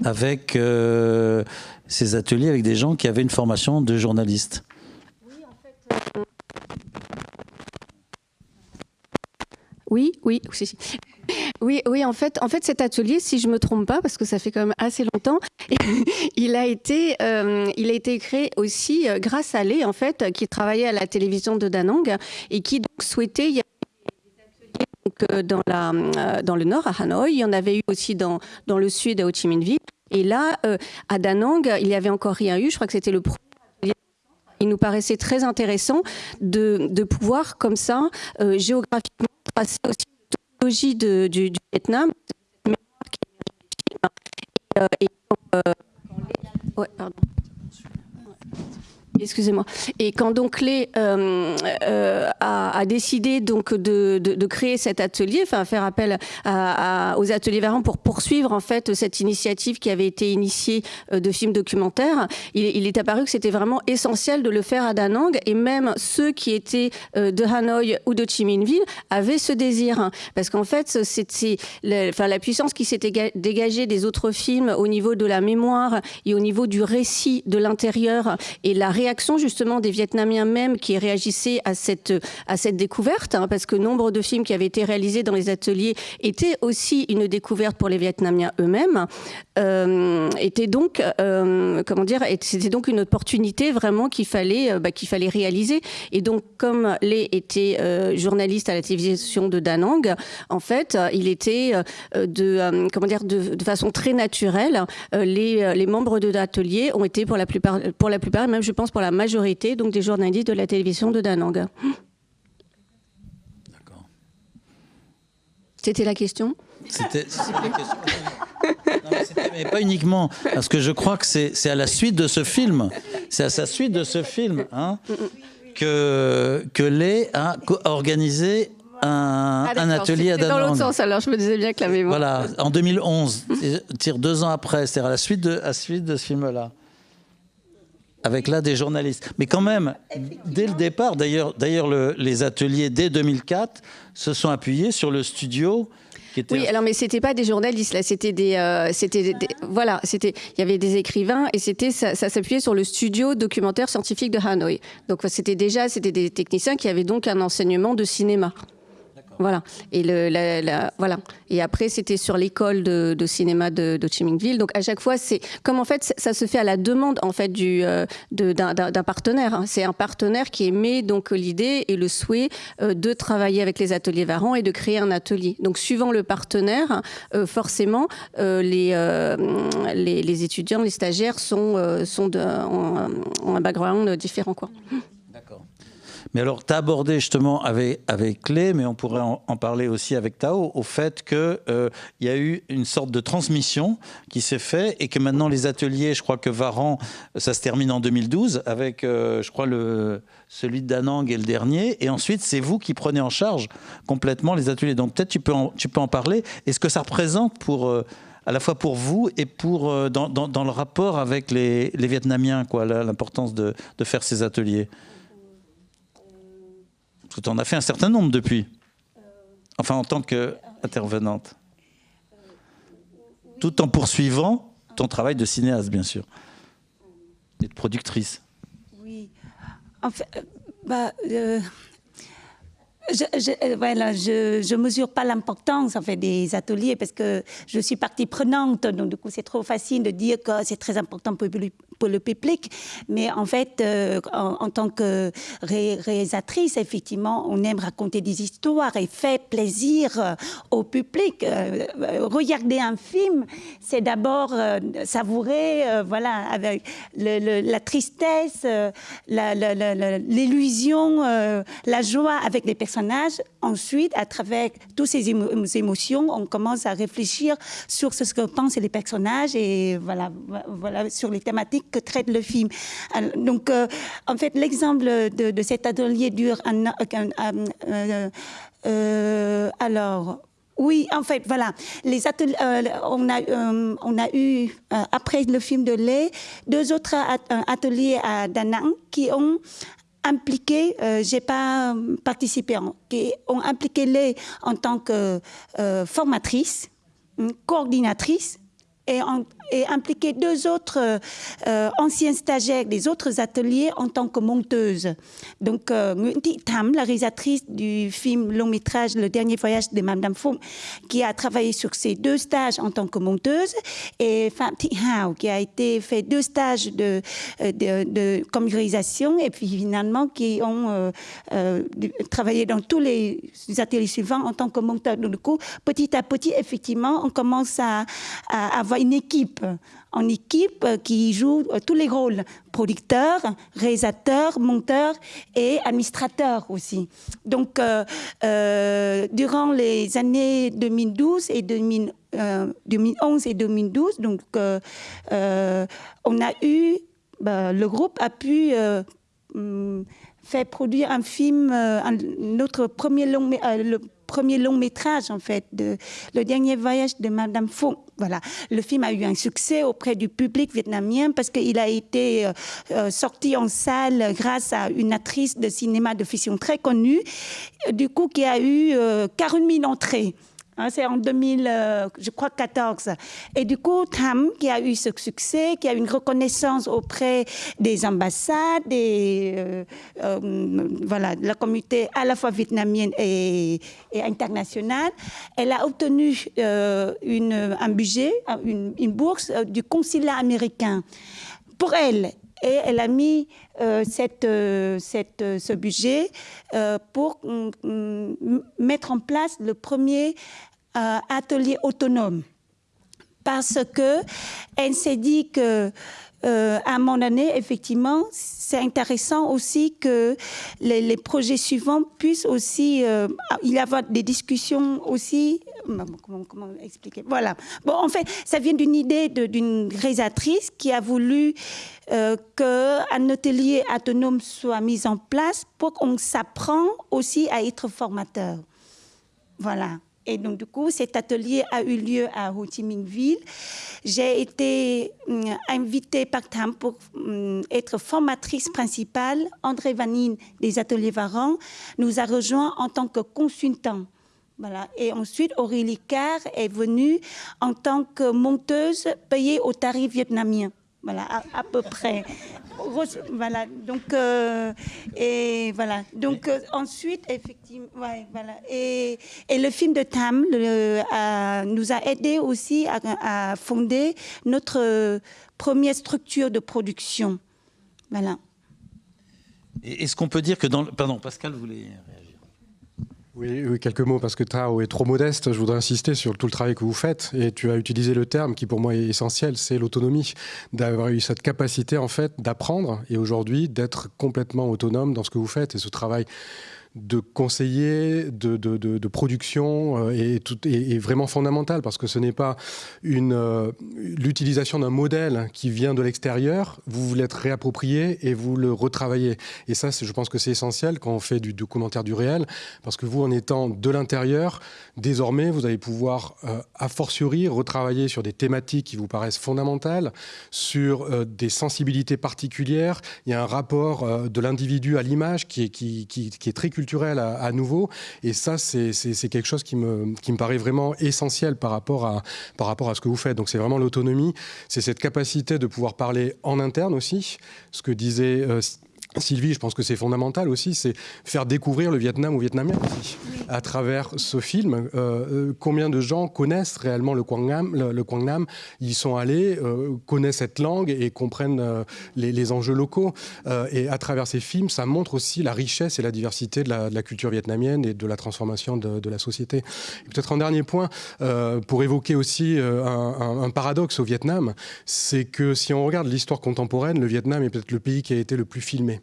avec euh, ces ateliers, avec des gens qui avaient une formation de journaliste. Oui, en fait. Euh, oui, oui, oui, oui, en fait, en fait, cet atelier, si je me trompe pas, parce que ça fait quand même assez longtemps, il a été, euh, il a été créé aussi euh, grâce à Lé, en fait, qui travaillait à la télévision de Danang et qui donc souhaitait. Y donc, euh, dans, la, dans le nord, à Hanoï. Il y en avait eu aussi dans, dans le sud, à Ho Chi Minh Ville. Et là, à Danang, il n'y avait encore rien eu. Je crois que c'était le premier il nous paraissait très intéressant de, de pouvoir, comme ça, géographiquement, tracer aussi de, du, Vietnam, et, et, euh, ouais, pardon excusez-moi. Et quand donc Lé euh, euh, a, décidé donc de, de, créer cet atelier, enfin faire appel à, aux ateliers Varan pour poursuivre en fait cette initiative qui avait été initiée euh, de films documentaires, il, est apparu que c'était vraiment essentiel de le faire à Da Nang et même ceux qui étaient de Hanoï ou de Chi Minh Ville avaient ce désir parce qu'en fait c'est enfin la puissance qui s'était dégagée des autres films au niveau de la mémoire et au niveau du récit de l'intérieur et la réaction justement des Vietnamiens même qui réagissaient à cette, à cette découverte, hein, parce que nombre de films qui avaient été réalisés dans les ateliers étaient aussi une découverte pour les Vietnamiens eux-mêmes, euh, était donc, euh, comment dire, c'était donc une opportunité vraiment qu'il fallait, euh, bah, qu'il fallait réaliser. Et donc, comme les était euh, journaliste à la télévision de Danang, en fait, il était de, comment dire, de, façon très naturelle, les, les membres de l'atelier ont été pour la plupart, pour la plupart, même je pense pour la majorité donc des journalistes de la télévision de Danang. D'accord. C'était la question? C'était la question. mais, pas uniquement, parce que je crois que c'est à la suite de ce film, c'est à sa suite de ce film hein, que, que Lé a organisé un, ah, un, atelier à Danang. dans l'autre sens, alors je me disais bien que la mémoire. Voilà, en 2011, tire deux ans après, c'est à la suite de, à la suite de ce film-là avec là des journalistes. Mais quand même, dès le départ, d'ailleurs, d'ailleurs les ateliers dès 2004 se sont appuyés sur le studio. Qui était oui, alors mais c'était pas des journalistes là, c'était des, euh, c'était, voilà, c'était, il y avait des écrivains et c'était, ça, ça s'appuyait sur le studio documentaire scientifique de Hanoï. Donc c'était déjà, c'était des techniciens qui avaient donc un enseignement de cinéma. Voilà. Et le, voilà. Et après, c'était sur l'école de, cinéma de, de Chimingville. Donc à chaque fois, c'est comme en fait, ça se fait à la demande en fait du euh, d'un partenaire. Hein. C'est un partenaire qui émet donc l'idée et le souhait euh, de travailler avec les ateliers Varan et de créer un atelier. Donc suivant le partenaire, euh, forcément, les, les, les étudiants, les stagiaires sont sont de, ont, un background différent quoi. Mais alors, tu as abordé justement avec, avec Clé, mais on pourrait en, parler aussi avec Tao, au fait qu'il euh, y a eu une sorte de transmission qui s'est faite et que maintenant les ateliers, je crois que Varan, ça se termine en 2012 avec, euh, je crois, le, celui de Danang et le dernier. Et ensuite, c'est vous qui prenez en charge complètement les ateliers. Donc peut-être tu peux en, tu peux en parler. Est-ce que ça représente pour... Euh, à la fois pour vous et pour dans, le rapport avec les, les Vietnamiens, quoi, l'importance de, de faire ces ateliers? Tu en as fait un certain nombre depuis. Enfin, en tant qu'intervenante. Tout en poursuivant ton travail de cinéaste, bien sûr. Et de productrice. Oui. En fait, euh, bah, euh, je, je, voilà, je, je mesure pas l'importance en fait des ateliers parce que je suis partie prenante, donc du coup c'est trop facile de dire que c'est très important pour, le public. Mais en fait, euh, en, tant que réalisatrice, effectivement, on aime raconter des histoires et faire plaisir euh, au public. regarder un film, c'est d'abord savourer, voilà, avec la tristesse, l'illusion, la, joie avec les personnages. Ensuite, à travers toutes ces émotions, on commence à réfléchir sur ce que pensent les personnages et voilà, sur les thématiques que traite le film. Donc, euh, en fait, l'exemple de, cet atelier dure un, euh, euh, alors. Oui, en fait, voilà. On a eu, après le film de Lé, deux autres ateliers à Danang qui ont impliqué, j'ai pas participé, qui ont impliqué Lé en tant que formatrice, coordinatrice et, et impliquer deux autres euh, euh, anciens stagiaires des autres ateliers en tant que monteuse. Donc, euh, Nguyen Tam, la réalisatrice du film long métrage Le dernier voyage de Madame Fong, qui a travaillé sur ces deux stages en tant que monteuse, et Pham Thi Hao, qui a été fait deux stages de, de, de communisation, et puis finalement qui ont travaillé dans tous les ateliers suivants en tant que monteur. Donc, du petit à petit, effectivement, on commence à avoir une équipe en équipe qui joue euh, tous les rôles, producteur, réalisateur, monteur et administrateur aussi. Donc, euh, euh, durant les années 2012 et 2011 et 2012, donc, on a eu, bah, le groupe a pu mm, faire produire un film, notre premier long, le premier long métrage, en fait, de Le dernier voyage de Madame Fong. Voilà. Le film a eu un succès auprès du public vietnamien parce qu'il a été euh, euh, sorti en salle grâce à une actrice de cinéma de fiction très connue, du coup, qui a eu 40 euh, 000 entrées. Hein, c'est en 2000, euh, je crois, 14. Et du coup, Tham, qui a eu ce succès, qui a une reconnaissance auprès des ambassades, et euh, euh, la communauté à la fois vietnamienne et, internationale, elle a obtenu une, un budget, une, bourse du consulat américain pour elle et elle a mis cette, cette, ce budget pour mm, mettre en place le premier euh, atelier autonome parce que elle s'est dit que euh, à un moment donné, effectivement, c'est intéressant aussi que les, projets suivants puissent aussi, euh, il y avoir des discussions aussi. Comment, expliquer? Voilà. Bon, en fait, ça vient d'une idée d'une réalisatrice qui a voulu euh, qu'un atelier autonome soit mis en place pour qu'on s'apprend aussi à être formateur. Voilà. Et donc, du coup, cet atelier a eu lieu à Ho Chi Minh Ville. J'ai été hum, invitée par TAM pour hum, être formatrice principale. André Vanine des ateliers Varan nous a rejoint en tant que consultant. Et ensuite, Aurélie Carr est venue en tant que monteuse payée au tarif vietnamien. Voilà, à, peu près. Voilà, donc, euh, et voilà. Donc, euh, ensuite, effectivement. Et, le film de Tam le, nous a aidé aussi à, à, fonder notre première structure de production. Voilà. Est-ce qu'on peut dire que dans. Pardon, Pascal voulait. Oui, quelques mots, parce que Tao est trop modeste. Je voudrais insister sur tout le travail que vous faites. Et tu as utilisé le terme qui, pour moi, est essentiel, c'est l'autonomie. D'avoir eu cette capacité, en fait, d'apprendre et aujourd'hui d'être complètement autonome dans ce que vous faites. Et ce travail de conseiller, de, de, production euh, est, vraiment fondamental parce que ce n'est pas euh, l'utilisation d'un modèle qui vient de l'extérieur, vous vous l'êtes réapproprié et vous le retravaillez. Et ça, je pense que c'est essentiel quand on fait du documentaire du réel parce que vous, en étant de l'intérieur, désormais, vous allez pouvoir, euh, a fortiori, retravailler sur des thématiques qui vous paraissent fondamentales, sur des sensibilités particulières. Il y a un rapport de l'individu à l'image qui est, qui, qui, qui est très culturel à, nouveau. Et ça, c'est quelque chose qui me, qui me paraît vraiment essentiel par rapport à, par rapport à ce que vous faites. Donc c'est vraiment l'autonomie, c'est cette capacité de pouvoir parler en interne aussi, ce que disait... Euh, Sylvie, je pense que c'est fondamental aussi, c'est faire découvrir le Vietnam aux Vietnamiens aussi. à travers ce film. combien de gens connaissent réellement le Kwangnam, le, le Kwangnam Ils sont allés, connaissent cette langue et comprennent les, enjeux locaux. et à travers ces films, ça montre aussi la richesse et la diversité de la, culture vietnamienne et de la transformation de, la société. Peut-être un dernier point, pour évoquer aussi un, un paradoxe au Vietnam, c'est que si on regarde l'histoire contemporaine, le Vietnam est peut-être le pays qui a été le plus filmé,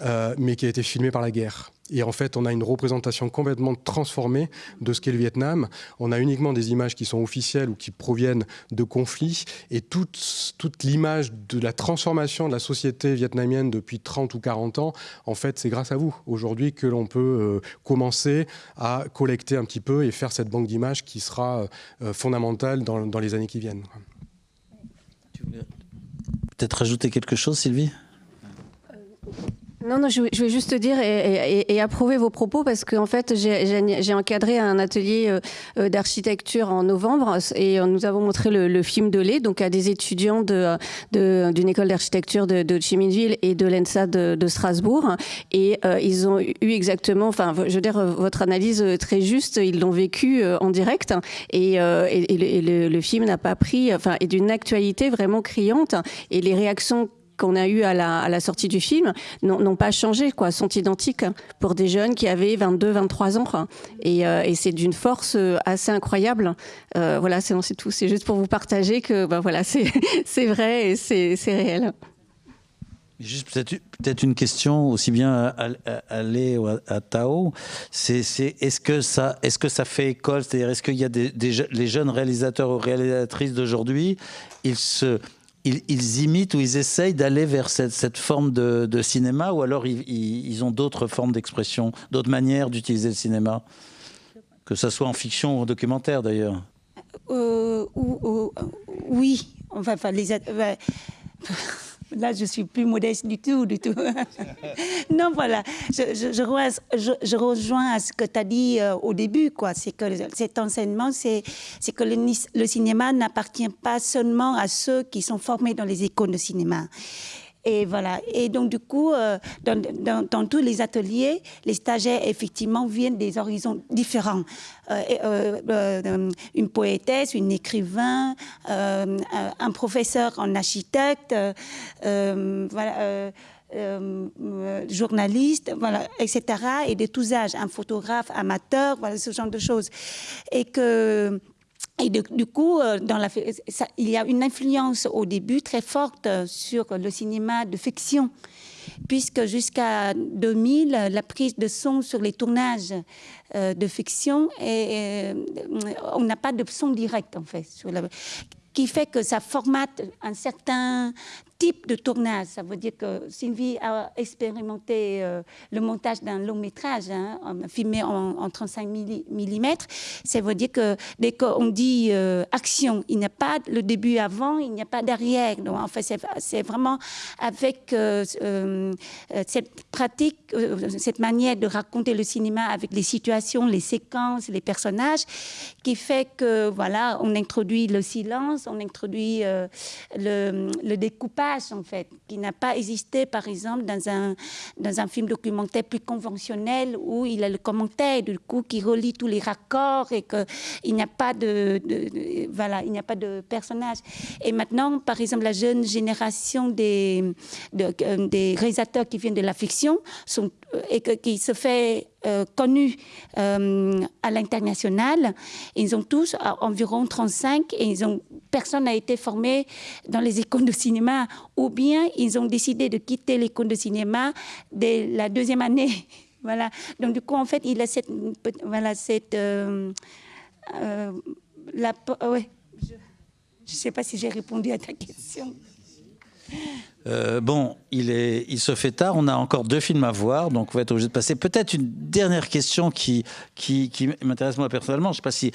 euh, mais qui a été filmé par la guerre. Et en fait, on a une représentation complètement transformée de ce qu'est le Vietnam. On a uniquement des images qui sont officielles ou qui proviennent de conflits. Et toute, l'image de la transformation de la société vietnamienne depuis 30 ou 40 ans, en fait, c'est grâce à vous aujourd'hui que l'on peut euh, commencer à collecter un petit peu et faire cette banque d'images qui sera euh, fondamentale dans, dans les années qui viennent. Tu voulais peut-être rajouter quelque chose, Sylvie? Non, non, je, vais juste dire et, approuver vos propos parce qu'en fait, j'ai encadré un atelier euh, euh, d'architecture en novembre et nous avons montré le, film de lait donc à des étudiants d'une école d'architecture de, de et de l'ENSA de, Strasbourg et euh, ils ont eu exactement, enfin, je veux dire, votre analyse très juste, ils l'ont vécu en direct et, le, le, film n'a pas pris, enfin, est d'une actualité vraiment criante et les réactions qu'on a eu à la, sortie du film n'ont pas changé, quoi, sont identiques pour des jeunes qui avaient 22, 23 ans. Euh, et, c'est d'une force euh, assez incroyable. Euh, voilà, c'est tout. C'est juste pour vous partager que ben voilà, c'est vrai et c'est réel. Juste peut-être une question aussi bien à, à, ou à, Tao. C'est est-ce que ça est-ce que ça fait école? C'est-à-dire est-ce qu'il y a des, les jeunes réalisateurs ou réalisatrices d'aujourd'hui, ils se ils, imitent ou ils essayent d'aller vers cette, forme de, cinéma ou alors ils, ont d'autres formes d'expression, d'autres manières d'utiliser le cinéma? Que ce soit en fiction ou en documentaire d'ailleurs. Euh, Oui, enfin, les, Là, je suis plus modeste du tout, du tout. non, voilà. Je, rejoins à ce que tu as dit euh, au début, quoi. C'est que cet enseignement, c'est que le cinéma n'appartient pas seulement à ceux qui sont formés dans les écoles de cinéma. Et voilà. Et donc, du coup, euh, dans, dans, tous les ateliers, les stagiaires, effectivement, viennent des horizons différents. Euh, euh, une poétesse, une écrivain, un professeur en architecte, voilà. journaliste, voilà, etc. Et de tous âges, un photographe amateur, voilà, ce genre de choses. Et que et du coup, euh, il y a une influence au début très forte sur le cinéma de fiction, puisque jusqu'à 2000, la prise de son sur les tournages euh, de fiction, euh, on n'a pas de son direct en fait, qui fait que ça formate un certain type de tournage. Ça veut dire que Sylvie a expérimenté euh, le montage d'un long métrage, hein, filmé en, 35 mm. Ça veut dire que dès qu'on dit euh, action, il n'y a pas le début avant, il n'y a pas derrière. Donc, en fait, c'est vraiment avec euh, cette pratique, cette manière de raconter le cinéma avec les situations, les séquences, les personnages, qui fait que voilà, on introduit le silence, on introduit le découpage en fait, qui n'a pas existé, par exemple, dans un, dans un film documentaire plus conventionnel où il a le commentaire, du coup, qui relie tous les raccords et qu'il n'y a pas de, voilà, il n'y a pas de personnage. Et maintenant, par exemple, la jeune génération des, euh, des réalisateurs qui viennent de la fiction sont, euh, et qui se fait euh, connus euh, à l'international. Ils ont tous environ 35 et ils ont, personne n'a été formé dans les écoles de cinéma ou bien ils ont décidé de quitter l'école de cinéma dès la deuxième année. voilà. Donc du coup, en fait, il a cette... Voilà, cette euh, la, ouais. Je ne sais pas si j'ai répondu à ta question. Euh, bon, il, se fait tard, on a encore deux films à voir, donc on va être obligé de passer. Peut-être une dernière question qui, m'intéresse moi personnellement. Je sais pas si.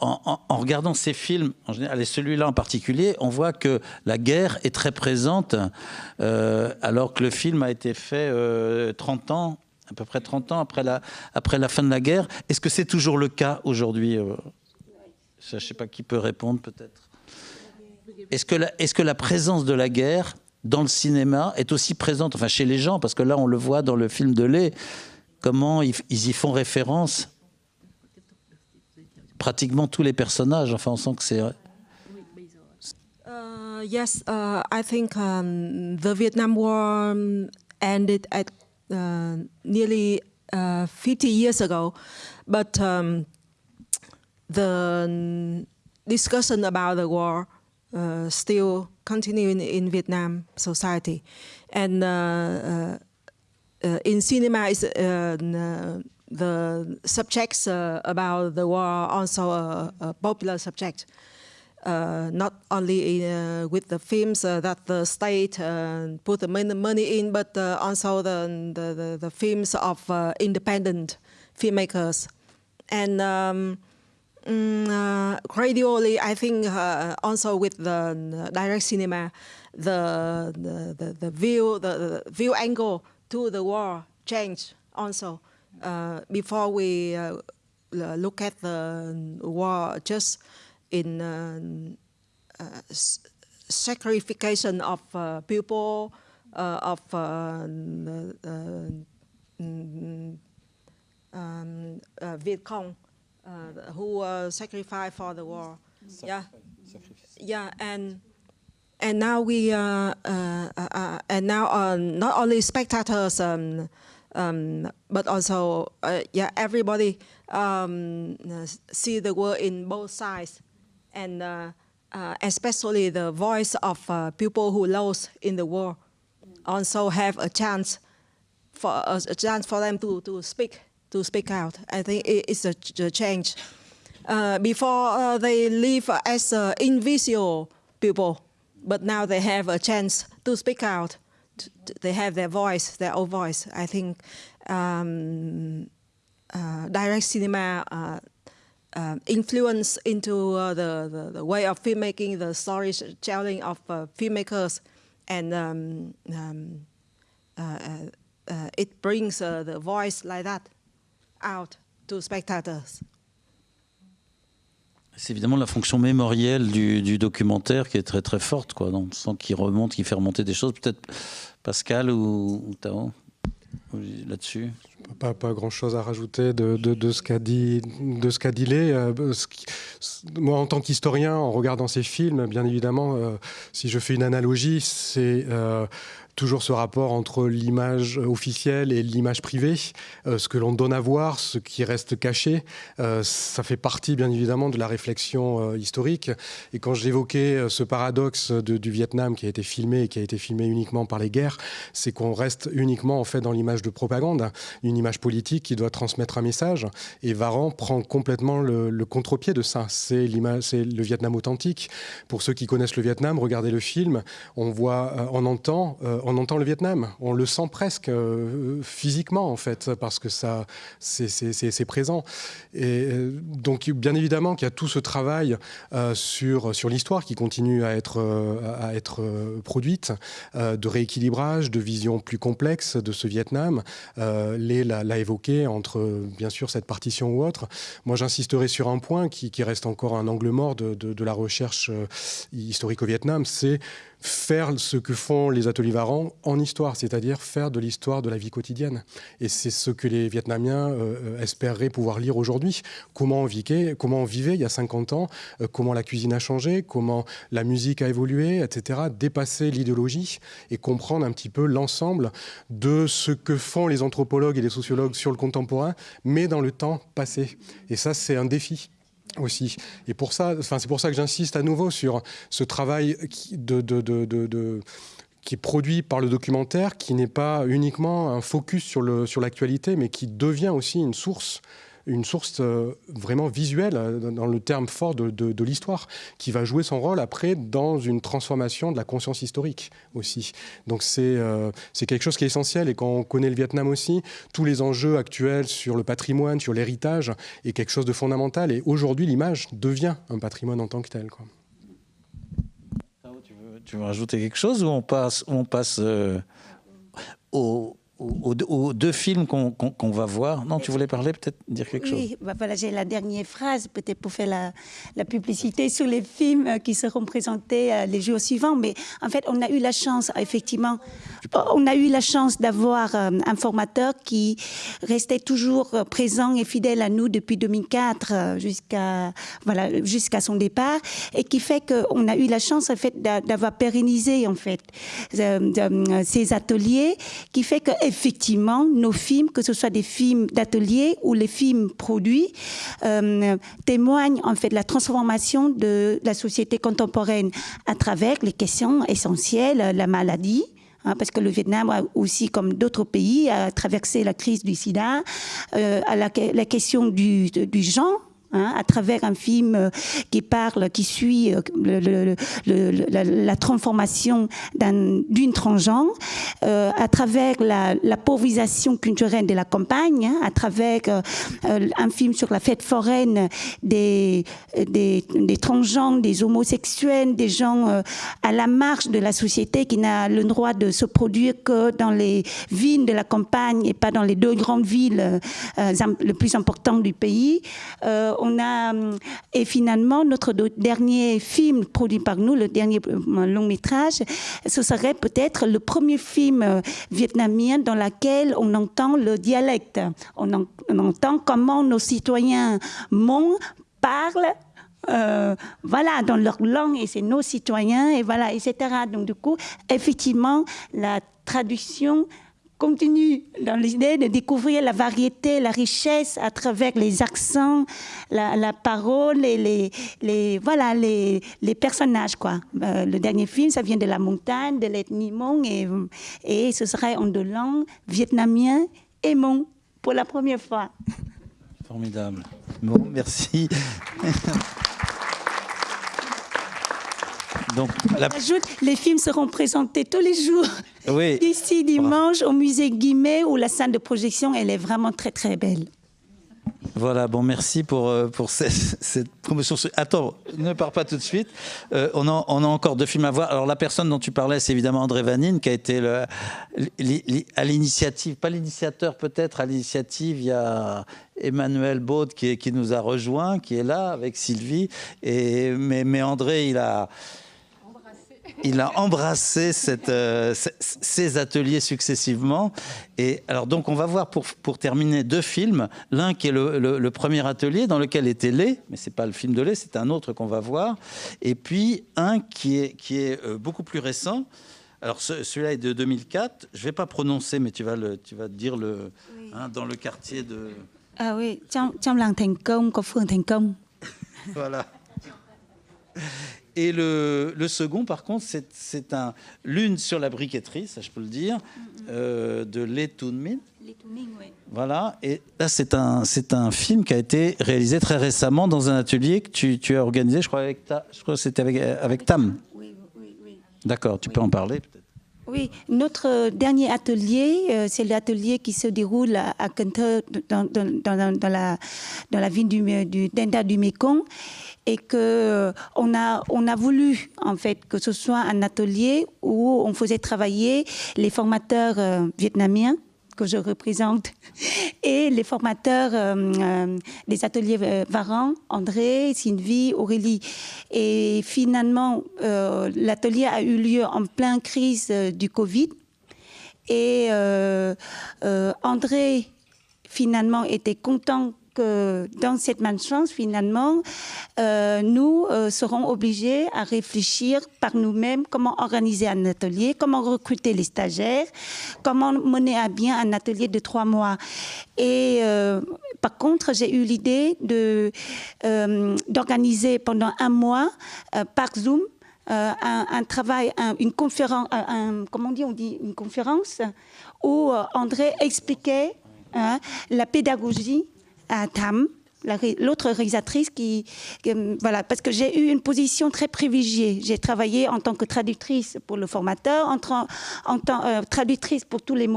En, en, regardant ces films, en général, et celui-là en particulier, on voit que la guerre est très présente, euh, alors que le film a été fait 30 euh, ans, à peu près 30 ans après la, après la fin de la guerre. Est-ce que c'est toujours le cas aujourd'hui Je ne sais pas qui peut répondre, peut-être. Est-ce que, est que la présence de la guerre dans le cinéma est aussi présente, enfin chez les gens, parce que là on le voit dans le film de Lay, comment ils, y font référence. Pratiquement tous les personnages. Enfin, on sent que c'est. Uh, yes, uh, I think um, the Vietnam War um, ended at uh, nearly uh, 50 years ago, but um, the discussion about the war uh, still continuing in Vietnam society, and uh, uh, in cinema is the subjects about the war also a, a popular subject. Uh, not only in, uh, with the films uh, that the state put the money in, but also the, the, the, the, films of independent filmmakers. And um, mm, gradually, I think also with the direct cinema, the, the, the, the view, the, the, view angle to the war changed also. before we look at the war just in uh, uh, sacrification of uh, people of mm, um, Viet Cong who sacrificed for the war. yeah, yeah, and and now we uh, uh, uh, and now not only spectators um, um, but also yeah everybody um, see the world in both sides. And uh, uh, especially the voice of uh, people who lost in the war also have a chance for a chance for them to, to speak to speak out. I think it's a, a change. Uh, before uh, they live as uh, invisible people, but now they have a chance to speak out. They have their voice, their own voice. I think um, direct cinema um, influence into uh, the, the, the, way of filmmaking, the storytelling of uh, filmmakers, and um, um, uh, uh, uh it brings uh, the voice like that out to spectators. C'est évidemment la fonction mémorielle du, du, documentaire qui est très très forte, quoi. Donc, on sent qu'il remonte, qu'il fait remonter des choses. Peut-être Pascal ou, ou Tao là-dessus pas, pas grand-chose à rajouter de, de, de ce qu'a dit, de ce qu'a dit Lé. Euh, moi, en tant qu'historien, en regardant ces films, bien évidemment, euh, si je fais une analogie, c'est euh, toujours ce rapport entre l'image officielle et l'image privée, euh, ce que l'on donne à voir, ce qui reste caché, euh, ça fait partie bien évidemment de la réflexion euh, historique. Et quand j'évoquais ce paradoxe du Vietnam qui a été filmé et qui a été filmé uniquement par les guerres, c'est qu'on reste uniquement en fait dans l'image de propagande, une image politique qui doit transmettre un message. Et Varan prend complètement le, le contre-pied de ça. C'est l'image, c'est le Vietnam authentique. Pour ceux qui connaissent le Vietnam, regardez le film, on voit, on entend on entend le Vietnam, on le sent presque euh, physiquement en fait, parce que ça, c'est présent. Et euh, donc, bien évidemment qu'il y a tout ce travail euh, sur, sur l'histoire qui continue à être, à être produite, de rééquilibrage, de vision plus complexe de ce Vietnam. Lé l'a évoqué entre, bien sûr, cette partition ou autre. Moi, j'insisterai sur un point qui, reste encore un angle mort de, de la recherche historique au Vietnam, c'est faire ce que font les ateliers Varan en histoire, c'est-à-dire faire de l'histoire de la vie quotidienne. Et c'est ce que les Vietnamiens euh, espéreraient pouvoir lire aujourd'hui. Comment on, vivait, comment on vivait il y a 50 ans, euh, comment la cuisine a changé, comment la musique a évolué, etc. Dépasser l'idéologie et comprendre un petit peu l'ensemble de ce que font les anthropologues et les sociologues sur le contemporain, mais dans le temps passé. Et ça, c'est un défi aussi. Et pour ça, enfin, c'est pour ça que j'insiste à nouveau sur ce travail qui, est produit par le documentaire, qui n'est pas uniquement un focus sur l'actualité, sur mais qui devient aussi une source une source euh, vraiment visuelle, euh, dans le terme fort de, l'histoire, qui va jouer son rôle après dans une transformation de la conscience historique aussi. Donc c'est euh, c'est quelque chose qui est essentiel et quand on connaît le Vietnam aussi, tous les enjeux actuels sur le patrimoine, sur l'héritage, est quelque chose de fondamental et aujourd'hui l'image devient un patrimoine en tant que tel. Quoi. Tu veux, tu veux rajouter quelque chose ou on passe, on passe au aux, deux films qu'on va voir. Non, tu voulais parler, peut-être dire quelque chose Oui, bah voilà, j'ai la dernière phrase, peut-être pour faire la, la, publicité sur les films euh, qui seront présentés euh, les jours suivants. Mais en fait, on a eu la chance, effectivement, on a eu la chance d'avoir euh, un formateur qui restait toujours présent et fidèle à nous depuis 2004 jusqu'à voilà, jusqu'à son départ, et qui fait qu'on a eu la chance, en fait, d'avoir pérennisé, en fait, ces ateliers, qui fait que effectivement, nos films, que ce soit des films d'atelier ou les films produits, euh, témoignent en fait de la transformation de la société contemporaine à travers les questions essentielles, la maladie, hein, parce que le Vietnam a aussi, comme d'autres pays, a traversé la crise du sida, euh, la, question du, du genre, Hein, à travers un film euh, qui parle, qui suit euh, la, transformation d'une transgenre, euh, à travers la, la, pauvrisation culturelle de la campagne, hein, à travers un film sur la fête foraine des, des, des transgenres, des homosexuels, des gens à la marge de la société qui n'a le droit de se produire que dans les villes de la campagne et pas dans les deux grandes villes les plus importantes du pays euh, et finalement, notre dernier film produit par nous, le dernier euh, long métrage, ce serait peut-être le premier film euh, vietnamien dans lequel on entend le dialecte. On, entend comment nos citoyens Hmong parlent voilà, dans leur langue, et c'est nos citoyens, et voilà, etc. Donc, du coup, effectivement, la traduction continue dans l'idée de découvrir la variété, la richesse à travers les accents, la, parole et les, voilà, les, les, personnages. Quoi. Euh, le dernier film, ça vient de la montagne, de l'ethnie Hmong, et, et ce serait en deux langues, vietnamien et Hmong, pour la première fois. Formidable. Bon, merci. Donc, la... les films seront présentés tous les jours. Oui. Ici, dimanche, au musée Guimet, où la salle de projection, elle est vraiment très, très belle. Voilà, bon, merci pour, euh, pour cette, promotion. Attends, ne pars pas tout de suite. Euh, on, a, on, a, encore deux films à voir. Alors, la personne dont tu parlais, c'est évidemment André Vanine, qui a été le, à l'initiative, pas l'initiateur peut-être, à l'initiative, il y a Emmanuel Baud qui, qui, nous a rejoint, qui est là avec Sylvie. Et, mais, mais André, il a il a embrassé euh, ces ateliers successivement. Et alors donc on va voir pour, pour terminer deux films. L'un qui est le, premier atelier dans lequel était Lé, mais c'est pas le film de Lé, c'est un autre qu'on va voir. Et puis un qui est, qui est euh, beaucoup plus récent. Alors celui-là est de 2004. Je vais pas prononcer, mais tu vas le, tu vas dire le hein, dans le quartier de. Ah oui, trong làng Thành Công có phường Thành Công. Voilà. Et le, le, second, par contre, c'est un l'une sur la briqueterie, ça je peux le dire, euh, de Les Min. Oui. Voilà, et là c'est un, un film qui a été réalisé très récemment dans un atelier que tu, tu as organisé, je crois, avec ta, je crois que c'était avec, avec Tam. Oui, oui, oui. D'accord, tu peux en parler peut-être. Oui, notre dernier atelier, euh, c'est l'atelier qui se déroule à, à dans, dans, dans, dans, la, dans la ville du, du Denda du Mekong et que euh, on a on a voulu en fait que ce soit un atelier où on faisait travailler les formateurs euh, vietnamiens que je représente et les formateurs euh, des ateliers Varan, André, Sylvie, Aurélie. Et finalement, l'atelier a eu lieu en pleine crise du Covid. Et André, finalement, était content que dans cette malchance, finalement, euh, nous euh, serons obligés à réfléchir par nous-mêmes comment organiser un atelier, comment recruter les stagiaires, comment mener à bien un atelier de trois mois. Et euh, par contre, j'ai eu l'idée d'organiser pendant un mois par Zoom un, travail, une conférence, comment on dit, on dit une conférence où André expliquait hein, la pédagogie à Tam l'autre réalisatrice qui, voilà, parce que j'ai eu une position très privilégiée. J'ai travaillé en tant que traductrice pour le formateur, en, tant euh, traductrice pour tous les,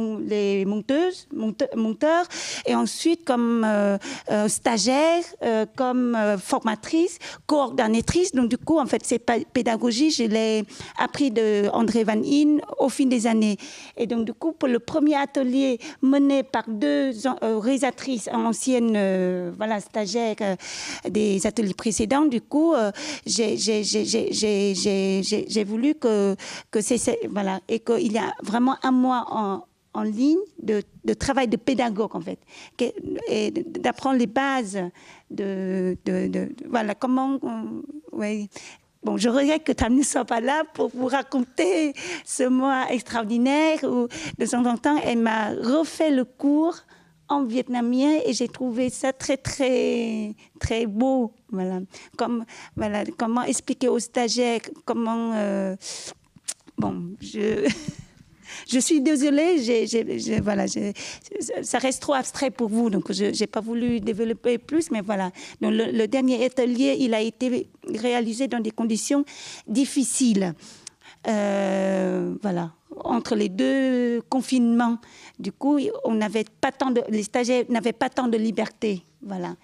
monteuses, monteurs, et ensuite comme euh, euh, stagiaire, comme formatrice, coordonnatrice. Donc du coup, en fait, cette pédagogie, je l'ai appris de André Van In au fil des années. Et donc du coup, pour le premier atelier mené par deux réalisatrices anciennes, voilà, euh, des ateliers précédents. Du coup, euh, j'ai voulu que, c'est voilà et qu'il y a vraiment un mois en, ligne de, travail de pédagogue en fait, et d'apprendre les bases de, voilà comment, ouais. Bon, je regrette que Tam ne soit pas là pour vous raconter ce mois extraordinaire où de temps en temps elle m'a refait le cours en vietnamien et j'ai trouvé ça très très très beau voilà comme voilà comment expliquer aux stagiaires comment euh, bon je je suis désolée, j'ai, voilà, ça reste trop abstrait pour vous, donc je n'ai pas voulu développer plus, mais voilà. Donc le, le, dernier atelier, il a été réalisé dans des conditions difficiles. Euh, voilà, entre les deux confinements. Du coup, on n'avait pas tant de, les stagiaires n'avaient pas tant de liberté, voilà,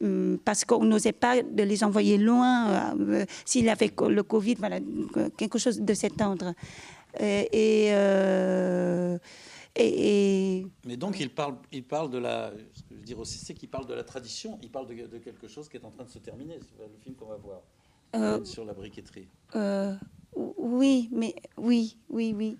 hum, parce qu'on n'osait pas de les envoyer loin euh, s'il avait le Covid, voilà, quelque chose de cet ordre. Euh, et, et, Mais donc il parle, il parle de la, ce que je veux dire aussi, c'est qu'il parle de la tradition, il parle de, quelque chose qui est en train de se terminer, le film qu'on va voir sur la briqueterie. Oui, mais oui, oui, oui.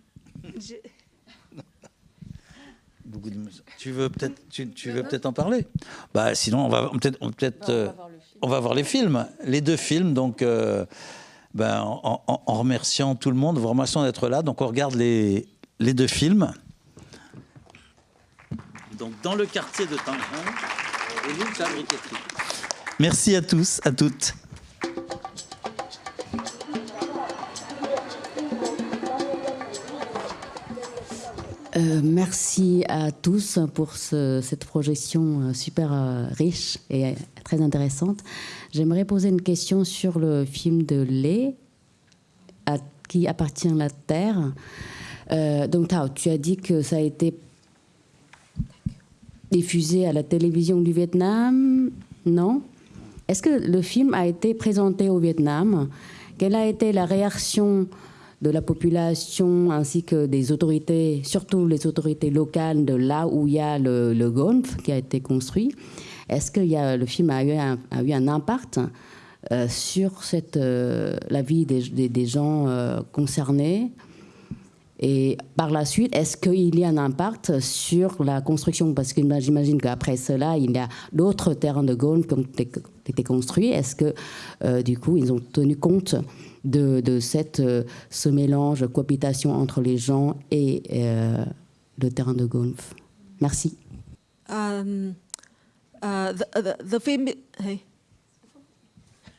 Beaucoup de... Tu veux peut-être, tu, veux peut-être en parler? Bah, sinon, on va peut-être, peut-être, on, va on, va voir les films, les deux films. Donc, euh, ben, en, remerciant tout le monde, vous remercions d'être là. Donc, on regarde les, les deux films. Donc, dans le quartier de Tangrang et l'île de Merci à tous, à toutes. Euh, merci à tous pour cette projection euh, super euh, riche et très intéressante. J'aimerais poser une question sur le film de Lé, à qui appartient la Terre. donc, Tao, tu as dit que ça a été diffusé à la télévision du Vietnam, non? Est-ce que le film a été présenté au Vietnam? Quelle a été la réaction de la population ainsi que des autorités, surtout les autorités locales de là où il y a le, le golf qui a été construit. Est-ce que le film a eu un, a eu un impact euh, sur euh, la vie des, gens euh, concernés? Et par la suite, est-ce qu'il y a un impact sur la construction? Parce que j'imagine qu'après cela, il y a d'autres terrains de golf qui ont construits. Est-ce que, du coup, ils ont tenu compte de, de cette, euh, ce mélange, cohabitation entre les gens et euh, le terrain de golf? Merci. Um, uh, the, the, the, film, hey.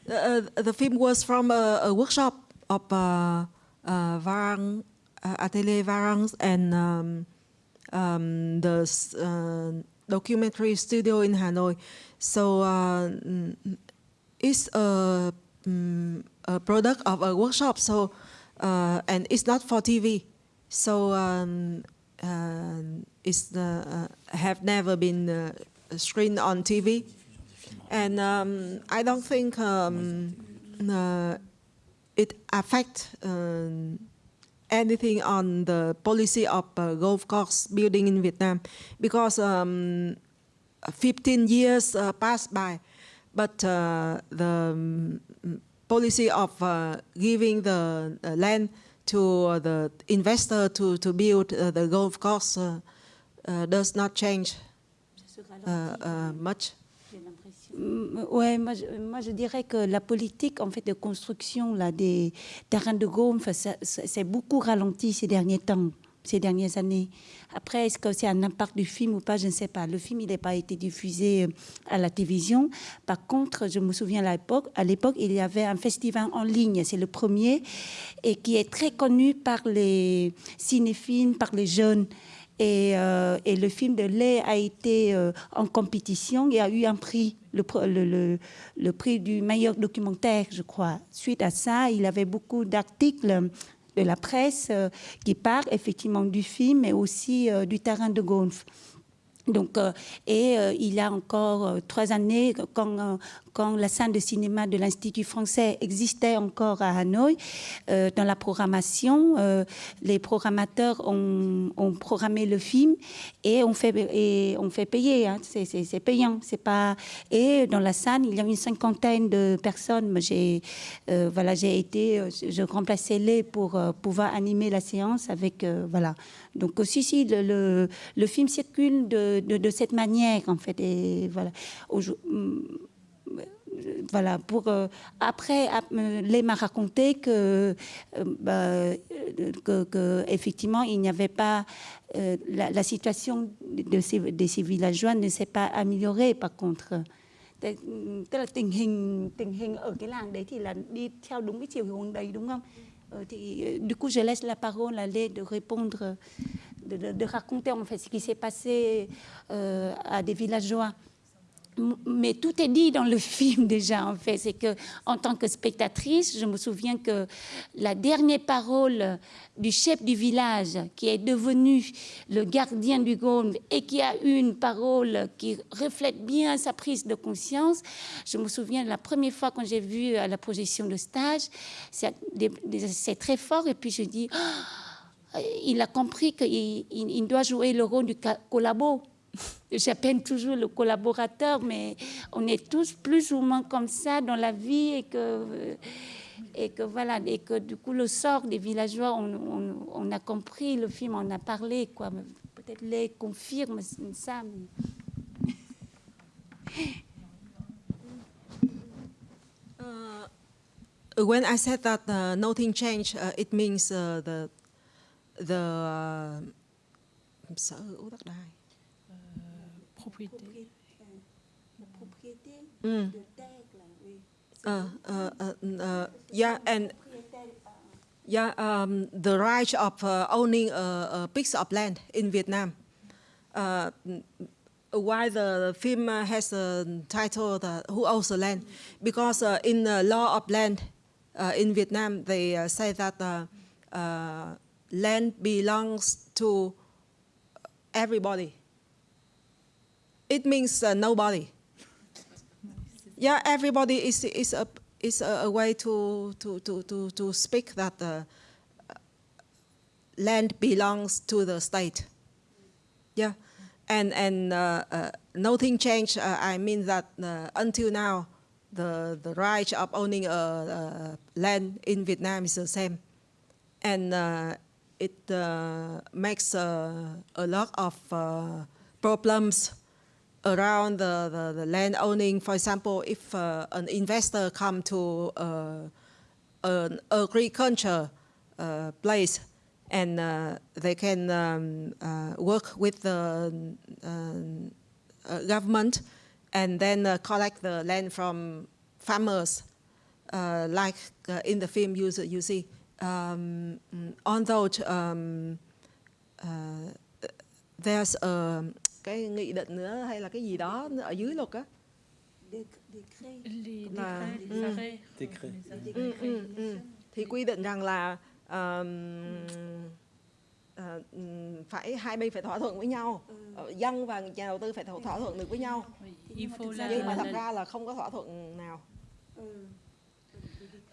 Uh, the film was from a, a workshop of uh, uh, Varang, uh, Atelier Varang and um, um, the uh, documentary studio in Hanoi. So uh, it's a um, a product of a workshop. So, uh, and it's not for TV. So um, uh, it's uh, have never been uh, screened on TV. And um, I don't think um, it affect um, anything on the policy of uh, golf course building in Vietnam because um, 15 years uh, passed by, but uh, the um, policy of uh, giving the uh, land to the investor to, to build uh, the golf course does not change much. Mm, ouais, moi je, dirais que la politique en fait de construction là, des terrains de golf, c'est beaucoup ralenti ces derniers temps ces dernières années. Après, est-ce que c'est un impact du film ou pas Je ne sais pas. Le film, il n'a pas été diffusé euh, à la télévision. Par contre, je me souviens à l'époque, il y avait un festival en ligne, c'est le premier, et qui est très connu par les cinéphiles, par les jeunes. Et, euh, et le film de Lay a été euh, en compétition et a eu un prix, le, pr- le, le- le prix du meilleur documentaire, je crois. Suite à ça, il avait beaucoup d'articles de la presse euh, qui parlent effectivement du film, mais aussi du terrain de golf. Donc, et il y a encore trois années, quand, quand la salle de cinéma de l'Institut français existait encore à Hanoï, euh, dans la programmation, euh, les programmateurs ont, programmé le film et on fait, et on fait payer. hein. C'est- payant. Pas. Et dans la salle, il y a une cinquantaine de personnes. Euh, voilà, été, je remplaçais les pour pouvoir animer la séance avec, voilà. Donc aussi, si le, le, film circule de, de, cette manière, en fait, et voilà. Voilà, pour euh, après, ap- euh, Lé m'a raconté que, euh, bah, euh, que, que, effectivement, il n'y avait pas euh, la, la situation de ces, de ces villageois ne s'est pas améliorée, par contre. Tức là tình hình tình hình ở cái làng đấy thì là đi theo đúng cái chiều hướng đấy đúng không? Thì, du coup, je laisse la parole à Lé de répondre, de, de- de raconter en fait ce qui s'est passé euh, à des villageois. Mais tout est dit dans le film déjà, en fait. C'est que, en tant que spectatrice, je me souviens que la dernière parole du chef du village, qui est devenu le gardien du golfe et qui a une parole qui reflète bien sa prise de conscience, je me souviens la première fois quand j'ai vu à la projection de stage, c'est très fort. Et puis je dis, il a compris qu'il il- il doit jouer le rôle du collabo. J'appelle toujours le collaborateur, mais on est tous plus ou moins comme ça dans la vie et que, et que voilà, et que du coup le sort des villageois, on, on- on a compris, le film en a parlé, quoi. Peut-être les confirme ça. mais- Uh, when I said that uh, nothing changed, uh, it means uh, the the uh, sở hữu đất đai. Mm. Uh, uh, uh, yeah, and yeah, um, the right of uh, owning a, a piece of land in Vietnam. Uh, why the film has a title "Who Owns the Land"? Because uh, in the law of land in Vietnam, they say that land belongs to everybody. It means uh, nobody. Yeah, everybody is is a is a, way to to to to to speak that uh, land belongs to the state. Yeah, and and uh, uh, nothing changed. Uh, I mean that until now, the the right of owning a, a land in Vietnam is the same, and it makes a lot of problems around the, the, the land owning. For example, if uh, an investor come to uh, an agriculture uh, place and uh, they can um, uh, work with the uh, government and then collect the land from farmers, like in the film you, you see. Um, although um, there's a cái nghị định nữa hay là cái gì đó ở dưới luật á? Là-. Ừ, ừ, ừ. thì quy định rằng là um, ờ, ừm, phải hai bên phải thỏa thuận với nhau. Ờ, dân và nhà đầu tư phải thỏa thuận được với nhau. Nhưng mà thật ra là không có thỏa thuận nào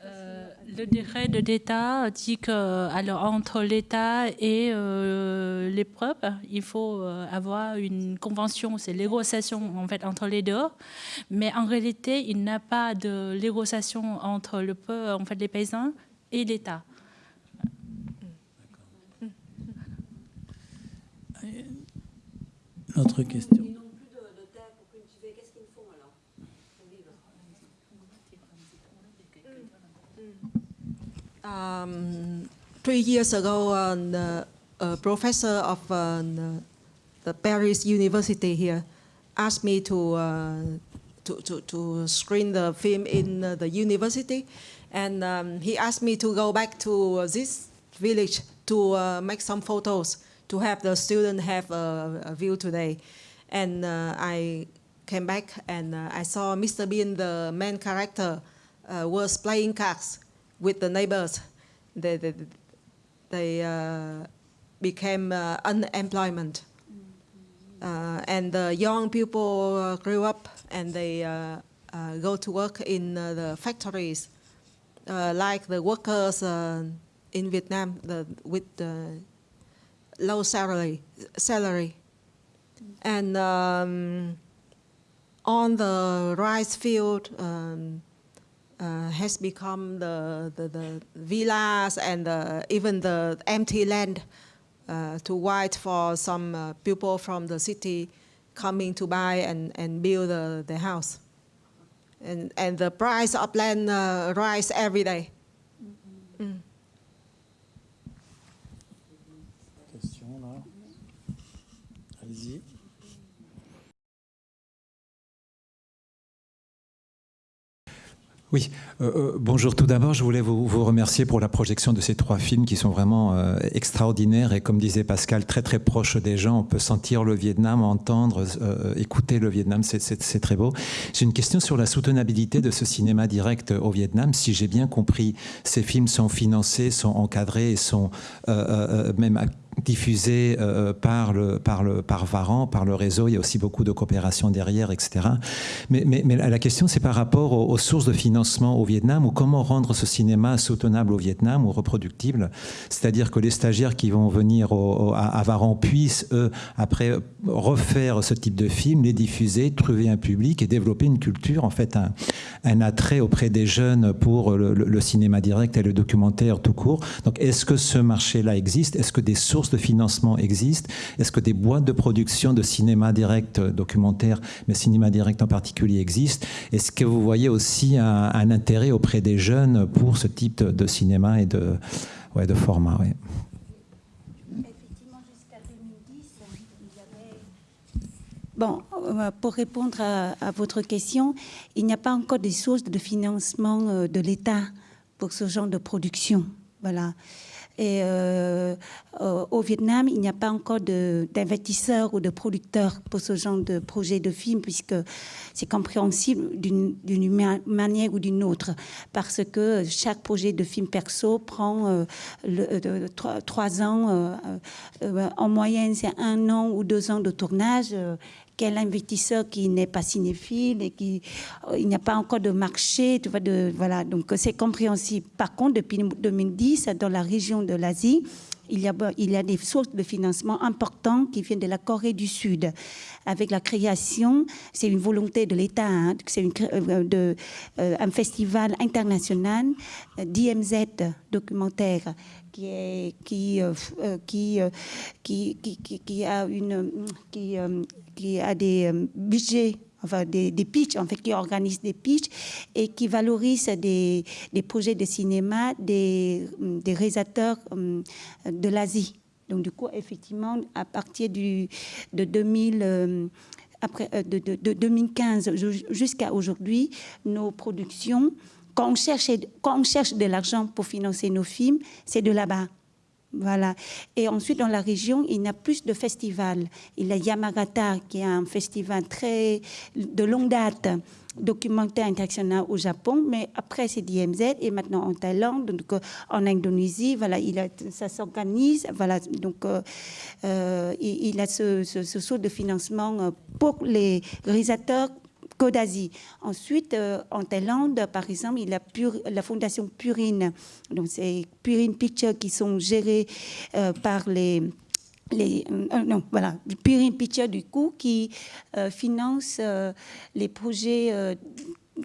Euh, le décret de l'État dit que, alors, entre l'État et euh, les peuples, il faut euh, avoir une convention, c'est négociation en fait entre les deux. Mais en réalité, il n'y a pas de négociation entre le peuple, en fait, les paysans et l'État. Autre question. Um, three years ago, uh, a professor of uh, the, Paris University here asked me to, uh, to, to, to screen the film in uh, the university. And um, he asked me to go back to this village to uh, make some photos to have the student have a, a view today. And I came back and I saw Mr. Bean, the main character, was playing cards with the neighbors. They, they, they uh, became uh, unemployment. Uh, and the young people uh, grew up and they uh, uh, go to work in uh, the factories, uh, like the workers uh, in Vietnam the, with the low salary. salary. And um, on the rice field um, uh, has become the, the, the villas and the, even the empty land uh, to wait for some uh, people from the city coming to buy and, and build the, the house. And, and the price of land uh, rise every day. Mm. Question Oui, euh, euh, bonjour. Tout d'abord, je voulais vous, remercier pour la projection de ces trois films qui sont vraiment euh, extraordinaires et, comme disait Pascal, très très proches des gens. On peut sentir le Vietnam, entendre, écouter le Vietnam, c'est très beau. J'ai une question sur la soutenabilité de ce cinéma direct au Vietnam. Si j'ai bien compris, ces films sont financés, sont encadrés et sont même diffusé euh, par, le, par, le, par Varan, par le réseau. Il y a aussi beaucoup de coopération derrière, etc. Mais, mais, la question, c'est par rapport aux, sources de financement au Vietnam ou comment rendre ce cinéma soutenable au Vietnam ou reproductible. C'est-à-dire que les stagiaires qui vont venir à, Varan puissent, eux, après, refaire ce type de film, les diffuser, trouver un public et développer une culture, en fait, un, un attrait auprès des jeunes pour le cinéma direct et le documentaire tout court. Donc, est-ce que ce marché-là existe? Est-ce que des sources de financement existent Est-ce que des boîtes de production de cinéma direct documentaire, mais cinéma direct en particulier, existent? Est-ce que vous voyez aussi un, intérêt auprès des jeunes pour ce type de, cinéma et de, ouais, de format ouais? Bon, pour répondre à, à, votre question, il n'y a pas encore des sources de financement de l'État pour ce genre de production. Voilà. Et euh, au Vietnam, il n'y a pas encore d'investisseurs ou de producteurs pour ce genre de projet de film, puisque c'est compréhensible d'une manière ou d'une autre, parce que chaque projet de film perso prend euh, euh, trois, ans. Euh, euh, en moyenne, c'est un an ou deux ans de tournage quel investisseur qui n'est pas cinéphile et qui il n'y a pas encore de marché, tu vois, de voilà, donc c'est compréhensible. Par contre, depuis 2010, dans la région de l'Asie, il y, a, il y a des sources de financement importantes qui viennent de la Corée du Sud. Avec la création, c'est une volonté de l'État, hein, c'est euh, euh, un festival international, DMZ documentaire, qui, est, qui, euh, qui, euh, qui, qui, qui, a une, qui, euh, qui a des budgets enfin des, des pitchs, en fait, qui organisent des pitchs et qui valorisent des, des projets de cinéma des, des réalisateurs de l'Asie. Donc, du coup, effectivement, à partir du, de 2000, après, de, de 2015 jusqu'à aujourd'hui, nos productions quand on cherche, quand on cherche de l'argent pour financer nos films, c'est de là-bas. Voilà. Et ensuite, dans la région, il y a plus de festivals. Il y a Yamagata, qui est un festival très de longue date, documentaire international au Japon, mais après c'est DMZ et maintenant en Thaïlande, donc euh, en Indonésie, voilà, il ça s'organise, voilà, donc euh, euh, il, a ce, ce, ce saut de financement pour les réalisateurs Côte d'Asie. Ensuite, euh, en Thaïlande, par exemple, il y a la fondation Purine. Donc, c'est Purine Pictures qui sont gérés euh, par les euh, non, voilà, Purine Pictures du coup qui finance les projets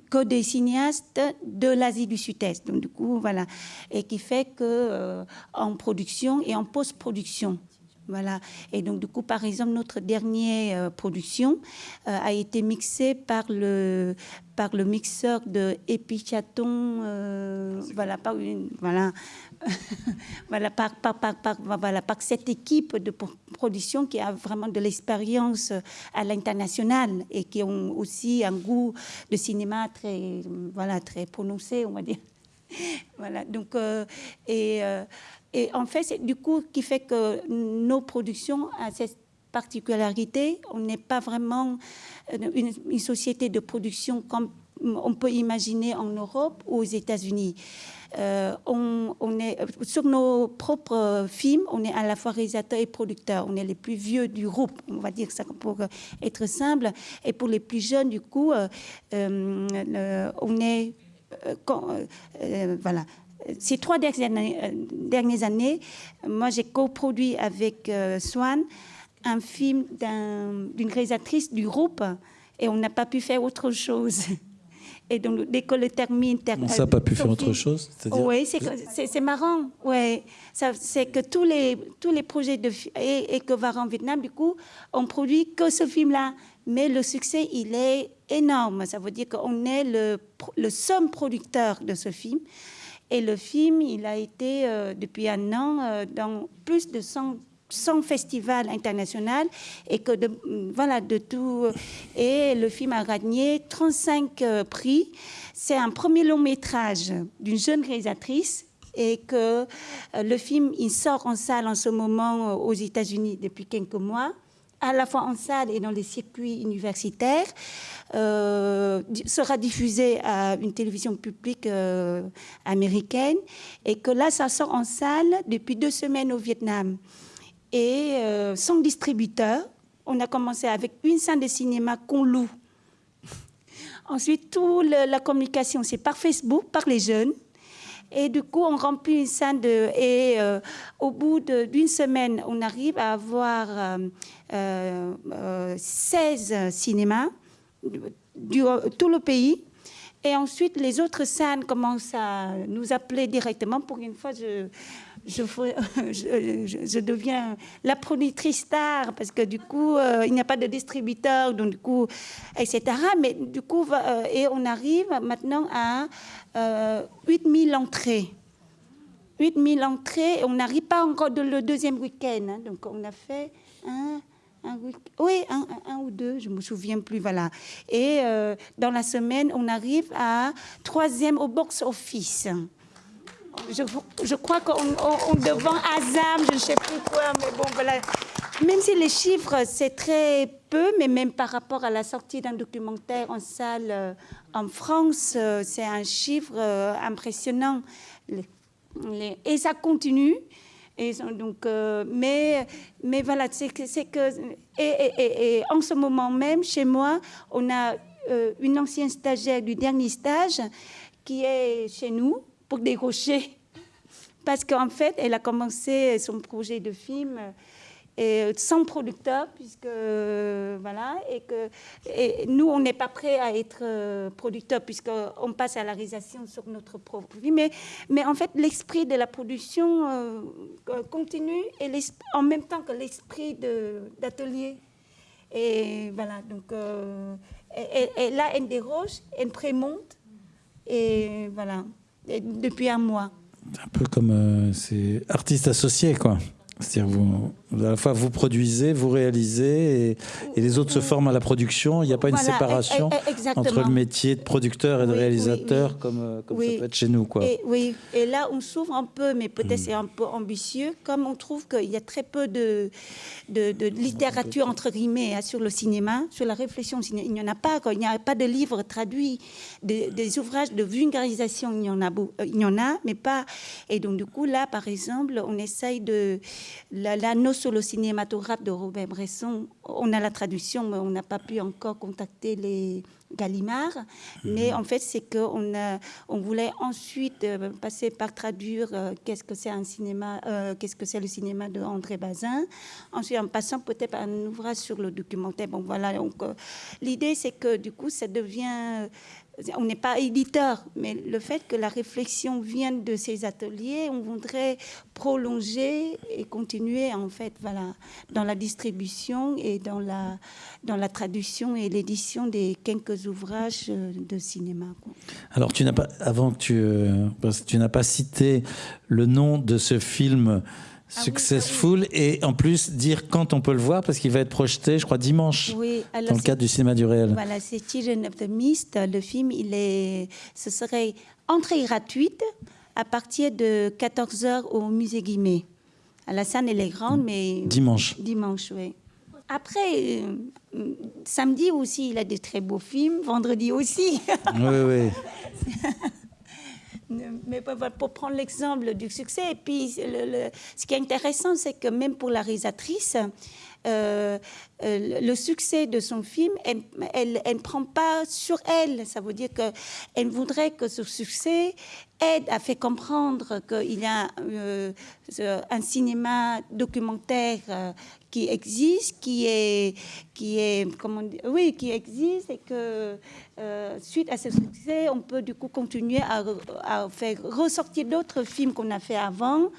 que des cinéastes de l'Asie du Sud-Est. Donc du coup, voilà, et qui fait que en production et en post-production, voilà. Et donc, du coup, par exemple, notre dernière euh, production euh, a été mixée par le, par le mixeur de Epichaton, euh, voilà, par une, voilà, voilà, par, par, par, par, voilà, par cette équipe de production qui a vraiment de l'expérience à l'international et qui ont aussi un goût de cinéma très, voilà, très prononcé, on va dire. Voilà. Donc, et, et en fait, c'est du coup qui fait que nos productions ont cette particularité. On n'est pas vraiment une, une, société de production comme on peut imaginer en Europe ou aux États-Unis. Euh, on, est sur nos propres films, on est à la fois réalisateur et producteur. On est les plus vieux du groupe, on va dire ça pour être simple. Et pour les plus jeunes, du coup, euh, euh, on est voilà. Ces trois dernières années, moi j'ai coproduit avec Swan un film d'une réalisatrice du groupe et on n'a pas pu faire autre chose. Et donc, dès que le termine... On n'a pas pu faire autre chose Oui, c'est marrant. Ouais. C'est que tous les, tous les projets de, et, et que en Vietnam, du coup, on produit que ce film-là. Mais le succès, il est énorme. Ça veut dire qu'on est le, le seul producteur de ce film. Et le film, il a été, euh, depuis un an, euh, dans plus de 100 100 festivals internationaux et que de, voilà, de tout. Et le film a gagné 35 euh, prix. C'est un premier long métrage d'une jeune réalisatrice et que euh, le film il sort en salle en ce moment euh, aux États-Unis depuis quelques mois à la fois en salle et dans les circuits universitaires, sera diffusé à une télévision publique américaine, et que là, ça sort en salle depuis deux semaines au Vietnam et euh, sans distributeur. On a commencé avec une salle de cinéma qu'on loue. Ensuite, toute la communication, c'est par Facebook, par les jeunes. Et du coup, on remplit une salle de... Et euh, au bout d'une semaine, on arrive à avoir 16 euh, cinémas du tout le pays. Et ensuite, les autres salles commencent à nous appeler directement. Pour une fois, je, je, deviens la productrice star parce que du coup, euh, il n'y a pas de distributeur, donc du coup, etc. Mais du coup, euh, et on arrive maintenant à euh, 8000 entrées. 8000 entrées, et on n'arrive pas encore de le deuxième week-end. Hein. donc on a fait un, oui, un, ou deux, je me souviens plus, voilà. Et euh, dans la semaine, on arrive à troisième au box-office je, crois qu'on devant Azam, je ne sais plus quoi, mais bon, voilà. Même si les chiffres, c'est très peu, mais même par rapport à la sortie d'un documentaire en salle euh, en France, euh, c'est un chiffre euh, impressionnant. et ça continue. Et donc, mais, mais voilà, c'est que, que et, et, en ce moment même, chez moi, on a une ancienne stagiaire du dernier stage qui est chez nous, pour dérocher. Parce qu'en fait, elle a commencé son projet de film et sans producteur, puisque voilà, et que nous, on n'est pas prêt à être euh, producteur, puisqu'on passe à la réalisation sur notre propre vie. Mais, mais en fait, l'esprit de la production euh, continue, et en même temps que l'esprit d'atelier. Et voilà, donc euh, et, là, elle déroge, elle prémonte, et voilà depuis un mois. Un peu comme euh, c'est artiste associé, quoi. C'est-à-dire, vous, à la fois vous produisez, vous réalisez, et, les autres se forment à la production. Il n'y a pas une séparation e, e, entre le métier de producteur et de réalisateur, comme, euh, comme ça peut être chez nous. Quoi. Et, oui, et là, on s'ouvre un peu, mais peut-être hmm. c'est un peu ambitieux, comme on trouve qu'il y a très peu de, de, littérature, entre guillemets, hein, sur le cinéma, sur la réflexion. Il n'y en a pas, il n'y a pas de livres traduits, des, ouvrages de vulgarisation, il y, en a, euh, il y en a, mais pas. Et donc, du coup, là, par exemple, on essaye de l'anneau sur le cinématographe de Robert Bresson. On a la traduction, mais on n'a pas pu encore contacter les Gallimard. Mais mhm. en fait, c'est qu'on on voulait ensuite euh, passer par traduire euh, qu'est-ce que c'est un cinéma, euh, qu'est-ce que c'est le cinéma de André Bazin. Ensuite, en passant peut-être par un ouvrage sur le documentaire. Bon, voilà. Donc, l'idée, c'est que du coup, ça devient on n'est pas éditeur, mais le fait que la réflexion vienne de ces ateliers, on voudrait prolonger et continuer en fait, voilà, dans la distribution et dans la, dans la traduction et l'édition des quelques ouvrages euh, de cinéma. Alors, tu n'as pas, avant que tu, euh, tu n'as pas cité le nom de ce film ah Successful et en plus dire quand on peut le voir parce qu'il va être projeté, je crois, dimanche dans le cadre du cinéma du réel. Voilà, c'est Children of the Mist. Le film, il est, ce serait entrée gratuite. à partir de 14h au musée Guimet. La scène, elle est grande, mais... Dimanche. Dimanche, oui. Après, euh, samedi aussi, il a des très beaux films. Vendredi aussi. Oui, oui. Mais pour prendre l'exemple du succès, et puis ce qui est intéressant, c'est que même pour la réalisatrice, euh, euh, le succès de son film, elle, ne prend pas sur elle. Ça veut dire qu'elle voudrait que ce succès aide à faire comprendre qu'il y a euh, un cinéma documentaire qui existe, qui est, qui est, comment oui, qui existe et que suite à ce succès, on peut du coup continuer à, à faire ressortir d'autres films qu'on a fait avant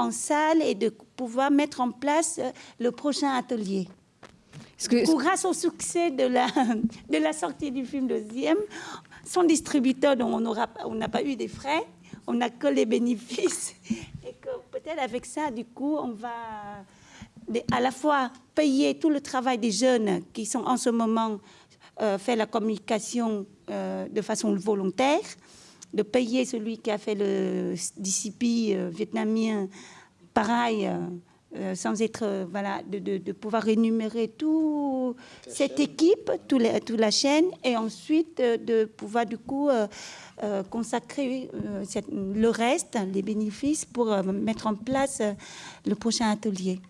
en salle et de pouvoir mettre en place euh, le prochain atelier. Que... grâce au succès de la, de la sortie du film deuxième, son distributeur, dont on n'a pas eu des frais, on n'a que les bénéfices. Et que peut-être avec ça, du coup, on va à la fois payer tout le travail des jeunes qui sont en ce moment euh, fait la communication euh, de façon volontaire, de payer celui qui a fait le DCP euh, vietnamien, pareil, euh, euh, sans être, voilà, de, pouvoir énumérer toute cette équipe, toute la, chaîne, et ensuite de pouvoir du coup consacrer le reste, les bénéfices, pour mettre en place le prochain atelier.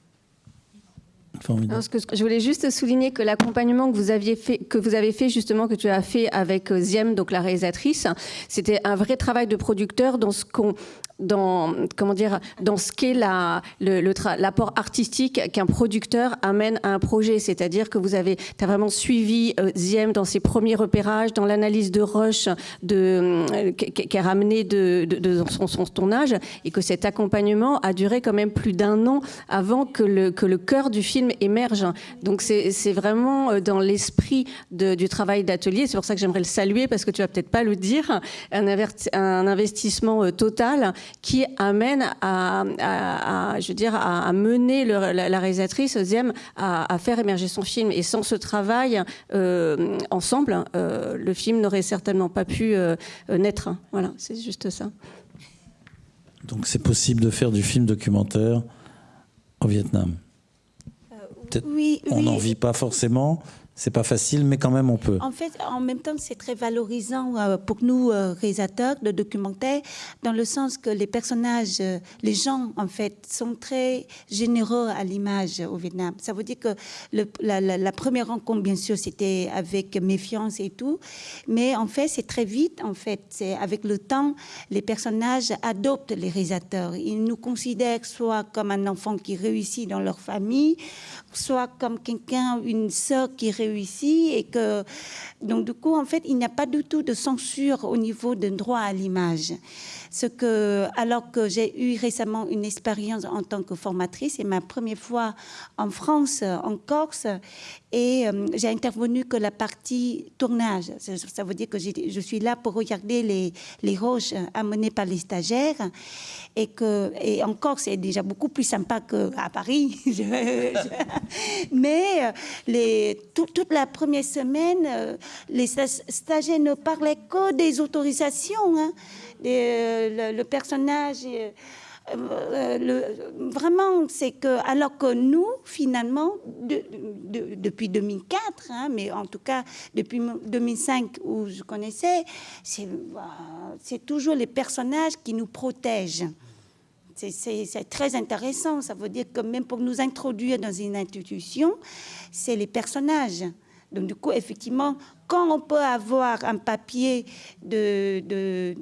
Je voulais juste souligner que l'accompagnement que vous aviez fait, que vous avez fait justement, que tu as fait avec euh, Ziem, donc la réalisatrice, c'était un vrai travail de producteur dans ce qu'on dans comment dire dans ce qu'est l'apport artistique qu'un producteur amène à un projet. C'est-à-dire que vous avez as vraiment suivi euh, Ziem dans ses premiers repérages dans l'analyse de rush de euh, qui a ramené de, de, son, son, tournage et que cet accompagnement a duré quand même plus d'un an avant que le que le cœur du film émerge. Donc c'est, vraiment euh, dans l'esprit du travail d'atelier. C'est pour ça que j'aimerais le saluer parce que tu vas peut-être pas le dire. Un, un investissement total qui amène à, je veux dire, à, mener la, réalisatrice Ziem à, faire émerger son film. Et sans ce travail euh, ensemble, euh, le film n'aurait certainement pas pu euh, naître. Voilà, c'est juste ça. Donc c'est possible de faire du film documentaire au Vietnam. Oui, on n'en vit pas forcément, c'est pas facile, mais quand même on peut. En fait, en même temps, c'est très valorisant euh, pour nous euh, réalisateurs de documentaires, dans le sens que les personnages, euh, les gens, en fait, sont très généreux à l'image au Vietnam. Ça veut dire que le, la, première rencontre, bien sûr, c'était avec méfiance et tout, mais en fait, c'est très vite. En fait, c'est avec le temps, les personnages adoptent les réalisateurs. Ils nous considèrent soit comme un enfant qui réussit dans leur famille, soit comme quelqu'un, une sœur qui réussit et que donc du coup en fait il n'y a pas du tout de censure au niveau d'un droit à l'image. Ce que, alors que j'ai eu récemment une expérience en tant que formatrice, c'est ma première fois en France, en Corse, et euh, j'ai intervenu que la partie tournage. Ça, veut dire que je suis là pour regarder les, les roches amenées par les stagiaires, et que et en Corse c'est déjà beaucoup plus sympa qu'à Paris. Mais euh, les, toute la première semaine, euh, les stagiaires ne parlaient que des autorisations. Hein. Euh, le, personnage. Euh, euh, vraiment, c'est que, alors que nous, finalement, depuis 2004, hein, mais en tout cas depuis 2005 où je connaissais, c'est toujours les personnages qui nous protègent. C'est très intéressant. Ça veut dire que même pour nous introduire dans une institution, c'est les personnages. Donc du coup, effectivement, quand on peut avoir un papier d'une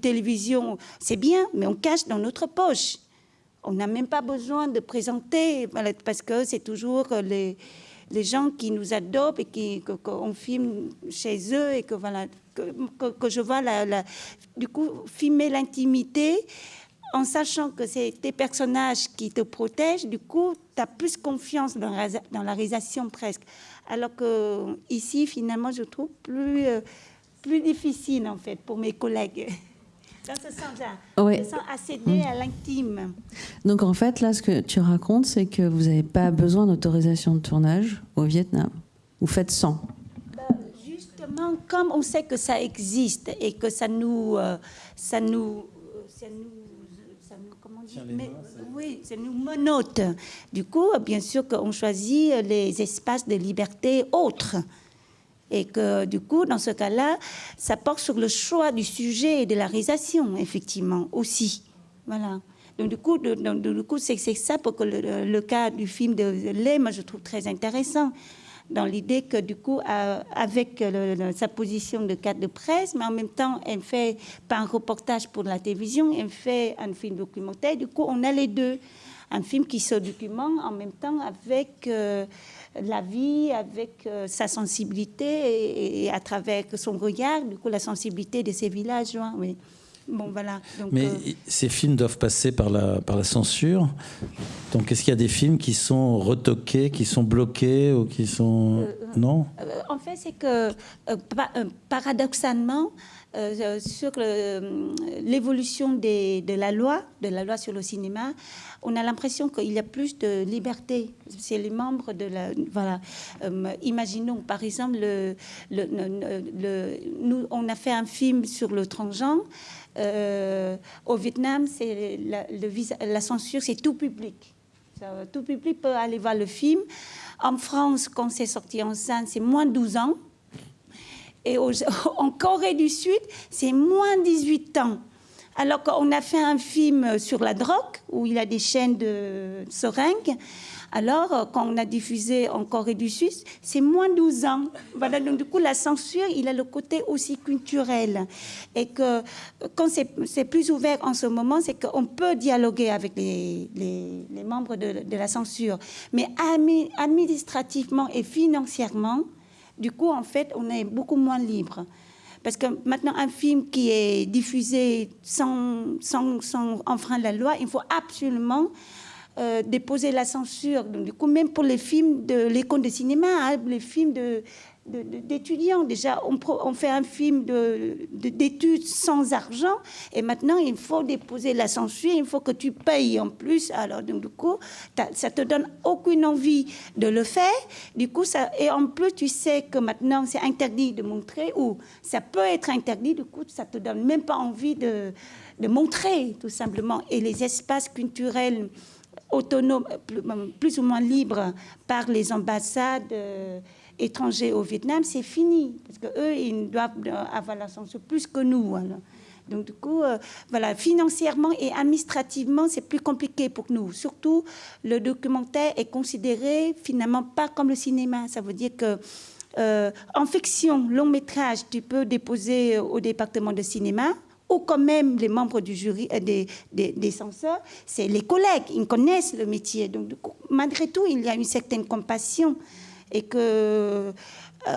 télévision, c'est bien, mais on cache dans notre poche. On n'a même pas besoin de présenter, parce que c'est toujours les, gens qui nous adoptent et qu'on filme chez eux et que que, que, je vois du coup filmer l'intimité en sachant que c'est tes personnages qui te protègent, du coup, tu as plus confiance dans la réalisation presque alors que ici, finalement, je trouve plus, euh, plus difficile, en fait, pour mes collègues. Dans ce sens-là, je sens accéder à l'intime. Donc, en fait, là, ce que tu racontes, c'est que vous n'avez pas besoin d'autorisation de tournage au Vietnam. Vous faites sans. Bah, justement, comme on sait que ça existe et que ça nous, euh, ça nous ça nous, oui, ça nous monote. Du coup, bien sûr qu'on choisit les espaces de liberté autres. Et que du coup, dans ce cas-là, ça porte sur le choix du sujet et de la réalisation, effectivement, aussi. Voilà. Donc du coup, du coup c'est ça pour que le, cas du film de moi je trouve très intéressant dans l'idée que du coup, avec sa position de cadre de presse, mais en même temps, elle fait pas un reportage pour la télévision, elle fait un film documentaire. Du coup, on a les deux, un film qui se documente en même temps avec euh, la vie, avec euh, sa sensibilité et, à travers son regard, du coup, la sensibilité de ces villageois. Bon, voilà. Mais euh, ces films doivent passer par la, par la censure. Donc, est-ce qu'il y a des films qui sont retoqués, qui sont bloqués ou qui sont. non? En fait, c'est que, paradoxalement, sur l'évolution de la loi, de la loi sur le cinéma, on a l'impression qu'il y a plus de liberté. C'est les membres de la. Voilà. Euh, imaginons, par exemple, le, le, nous, on a fait un film sur le transgenre. Euh, au Vietnam, c'est la, censure, c'est tout public. Tout public peut aller voir le film. En France, quand c'est sorti en scène, c'est moins de 12 ans. Et en Corée du Sud, c'est moins 18 ans. Alors qu'on a fait un film sur la drogue, où il a des chaînes de seringues. Alors, quand on a diffusé en Corée du Sud, c'est moins 12 ans. Voilà, donc du coup, la censure, il a le côté aussi culturel. Et que quand c'est plus ouvert en ce moment, c'est qu'on peut dialoguer avec les, membres de, la censure. Mais administrativement et financièrement, du coup, en fait, on est beaucoup moins libre. Parce que maintenant, un film qui est diffusé sans, sans enfreindre la loi, il faut absolument euh, déposer la censure. Donc, du coup, même pour les films de l'école de cinéma, hein, les films d'étudiants. Déjà, on, fait un film d'études sans argent et maintenant il faut déposer la censure, il faut que tu payes en plus. Alors, du coup, ça te donne aucune envie de le faire. Du coup, ça, et en plus, tu sais que maintenant c'est interdit de montrer ou ça peut être interdit. Du coup, ça te donne même pas envie de montrer, tout simplement. Et les espaces culturels autonomes, plus, ou moins libres par les ambassades. Euh, étrangers au Vietnam, c'est fini. Parce qu'eux, ils doivent avoir la censure plus que nous. Donc, du coup, euh, voilà, financièrement et administrativement, c'est plus compliqué pour nous. Surtout, le documentaire est considéré finalement pas comme le cinéma. Ça veut dire que euh, en fiction, long métrage, tu peux déposer au département de cinéma ou quand même les membres du jury, euh, des, des, censeurs, c'est les collègues, ils connaissent le métier. Donc, malgré tout, il y a une certaine compassion et que, euh,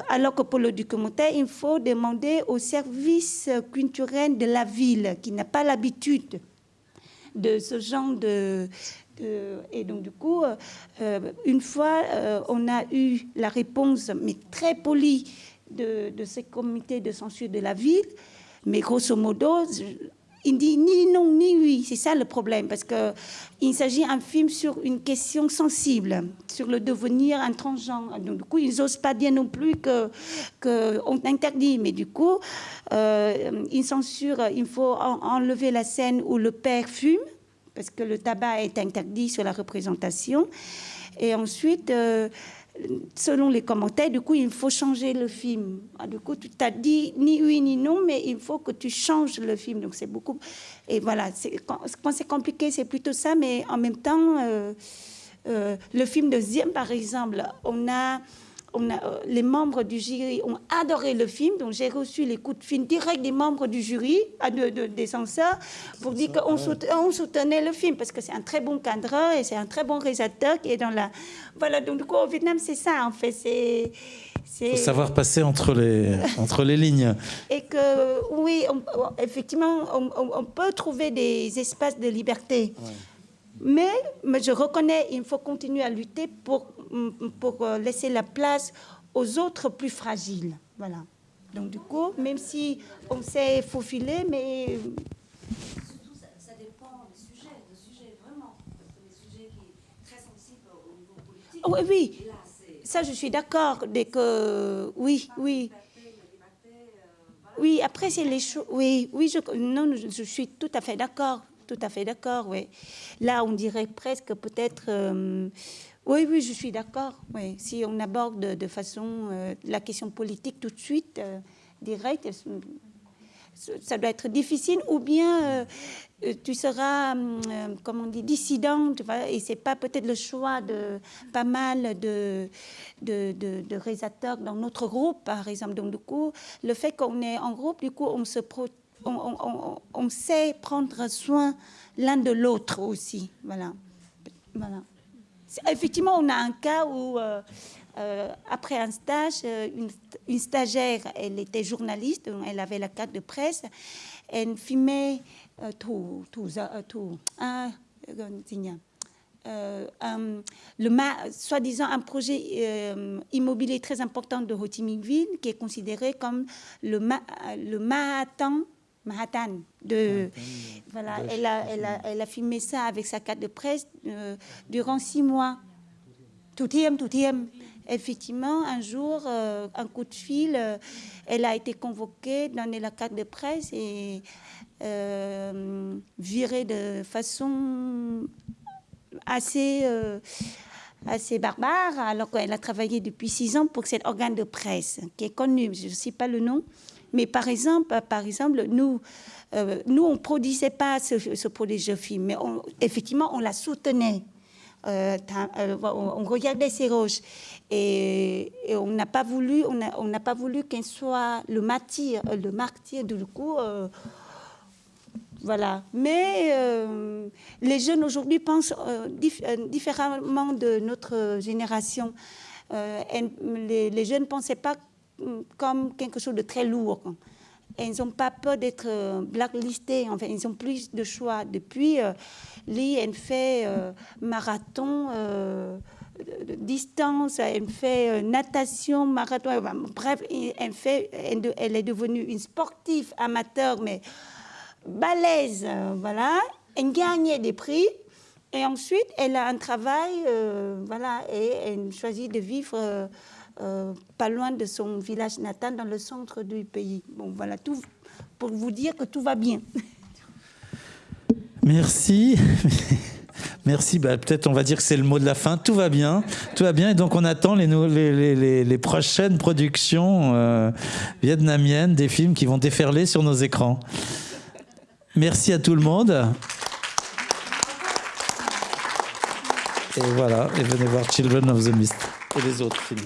alors que pour le documentaire, il faut demander au service culturel de la ville qui n'a pas l'habitude de ce genre de, et donc, du coup, euh, une fois, on a eu la réponse, mais très polie, de, de ces comités de censure de la ville. Mais grosso modo, il dit ni non ni oui. C'est ça le problème, parce qu'il s'agit d'un film sur une question sensible, sur le devenir intransgenre. Donc, du coup, ils n'osent pas dire non plus qu'on que interdit, mais du coup, euh, ils censurent, il faut enlever la scène où le père fume, parce que le tabac est interdit sur la représentation. Et ensuite, euh, selon les commentaires, du coup, il faut changer le film. Ah, du coup, tu t'as dit ni oui ni non, mais il faut que tu changes le film. Donc, c'est beaucoup. Et voilà, quand, c'est compliqué, c'est plutôt ça, mais en même temps, euh, euh, le film de Ziem, par exemple, on a euh, les membres du jury ont adoré le film, donc j'ai reçu les coups de film directs des membres du jury, des censeurs, pour dire qu'on soutenait, le film, parce que c'est un très bon cadreur et c'est un très bon réalisateur qui est dans la... Voilà, donc du coup, au Vietnam, c'est ça, en fait, c'est... Il faut savoir passer entre les, entre les lignes. Et que, oui, effectivement, on, peut trouver des espaces de liberté. Mais, mais, je reconnais, il faut continuer à lutter pour pour euh, laisser la place aux autres plus fragiles. Voilà. Donc du coup, même si on s'est faufilé, mais surtout ça, ça, dépend des sujets, des sujets vraiment, parce que les sujets qui sont très sensibles au niveau politique. Oh, oui. Là, ça, je suis d'accord. Dès que oui, oui. Euh. Oui, après, c'est les choses. Oui, oui je, non, je suis tout à fait d'accord. Tout à fait d'accord, oui. Là, on dirait presque peut-être. euh, oui, oui, je suis d'accord. Si on aborde de, façon euh, la question politique tout de suite, euh, direct, euh, ça doit être difficile. Ou bien euh, tu seras, hum, euh, comme on dit, dissident, tu vois, et pas peut-être le choix de pas mal de, de, réalisateurs dans notre groupe, par exemple. Donc, du coup, le fait qu'on est en groupe, du coup, on sait prendre soin l'un de l'autre aussi. Voilà. Effectivement, on a un cas où, euh, euh, après un stage, euh, une, stagiaire, elle était journaliste, elle avait la carte de presse, elle filmait tout, tout, tout, le soi-disant un projet immobilier très important de Ho Chi Minh Ville qui est considéré comme le, le Manhattan de voilà elle a, elle, a, elle a filmé ça avec sa carte de presse euh, durant six mois tout tout thiem. Effectivement, un jour, euh, un coup de fil, euh, elle a été convoquée, donné la carte de presse et virée de façon assez, assez barbare, alors qu'elle a travaillé depuis six ans pour cet organe de presse qui est connu. Je ne sais pas le nom, mais par exemple, par exemple nous, euh, nous on ne produisait pas ce, ce projet de film, mais effectivement, on la soutenait. Euh, euh, on, regardait ses roches et, on n'a pas voulu, on n'a pas voulu qu'elle soit le martyr, le martyr du coup. voilà. Mais les jeunes aujourd'hui pensent dif- différemment de notre génération. Les, les jeunes ne pensaient pas comme quelque chose de très lourd. Elles n'ont pas peur d'être euh, blacklistés. Enfin, ils ont plus de choix. Depuis, euh, Lee, elle fait euh, marathon. euh, distance, elle fait euh, natation, marathon, bref, elle, est devenue une sportive amateur, mais balèze, euh, voilà. Elle gagnait des prix. Et ensuite, elle a un travail, euh, voilà, et elle choisit de vivre euh, pas loin de son village natal, dans le centre du pays. Bon, voilà, tout pour vous dire que tout va bien. Merci. Merci. Bah, Peut-être on va dire que c'est le mot de la fin. Tout va bien. Tout va bien. Et donc on attend les, prochaines productions euh, vietnamiennes, des films qui vont déferler sur nos écrans. Merci à tout le monde. Et voilà. Et venez voir Children of the Mist et les autres films.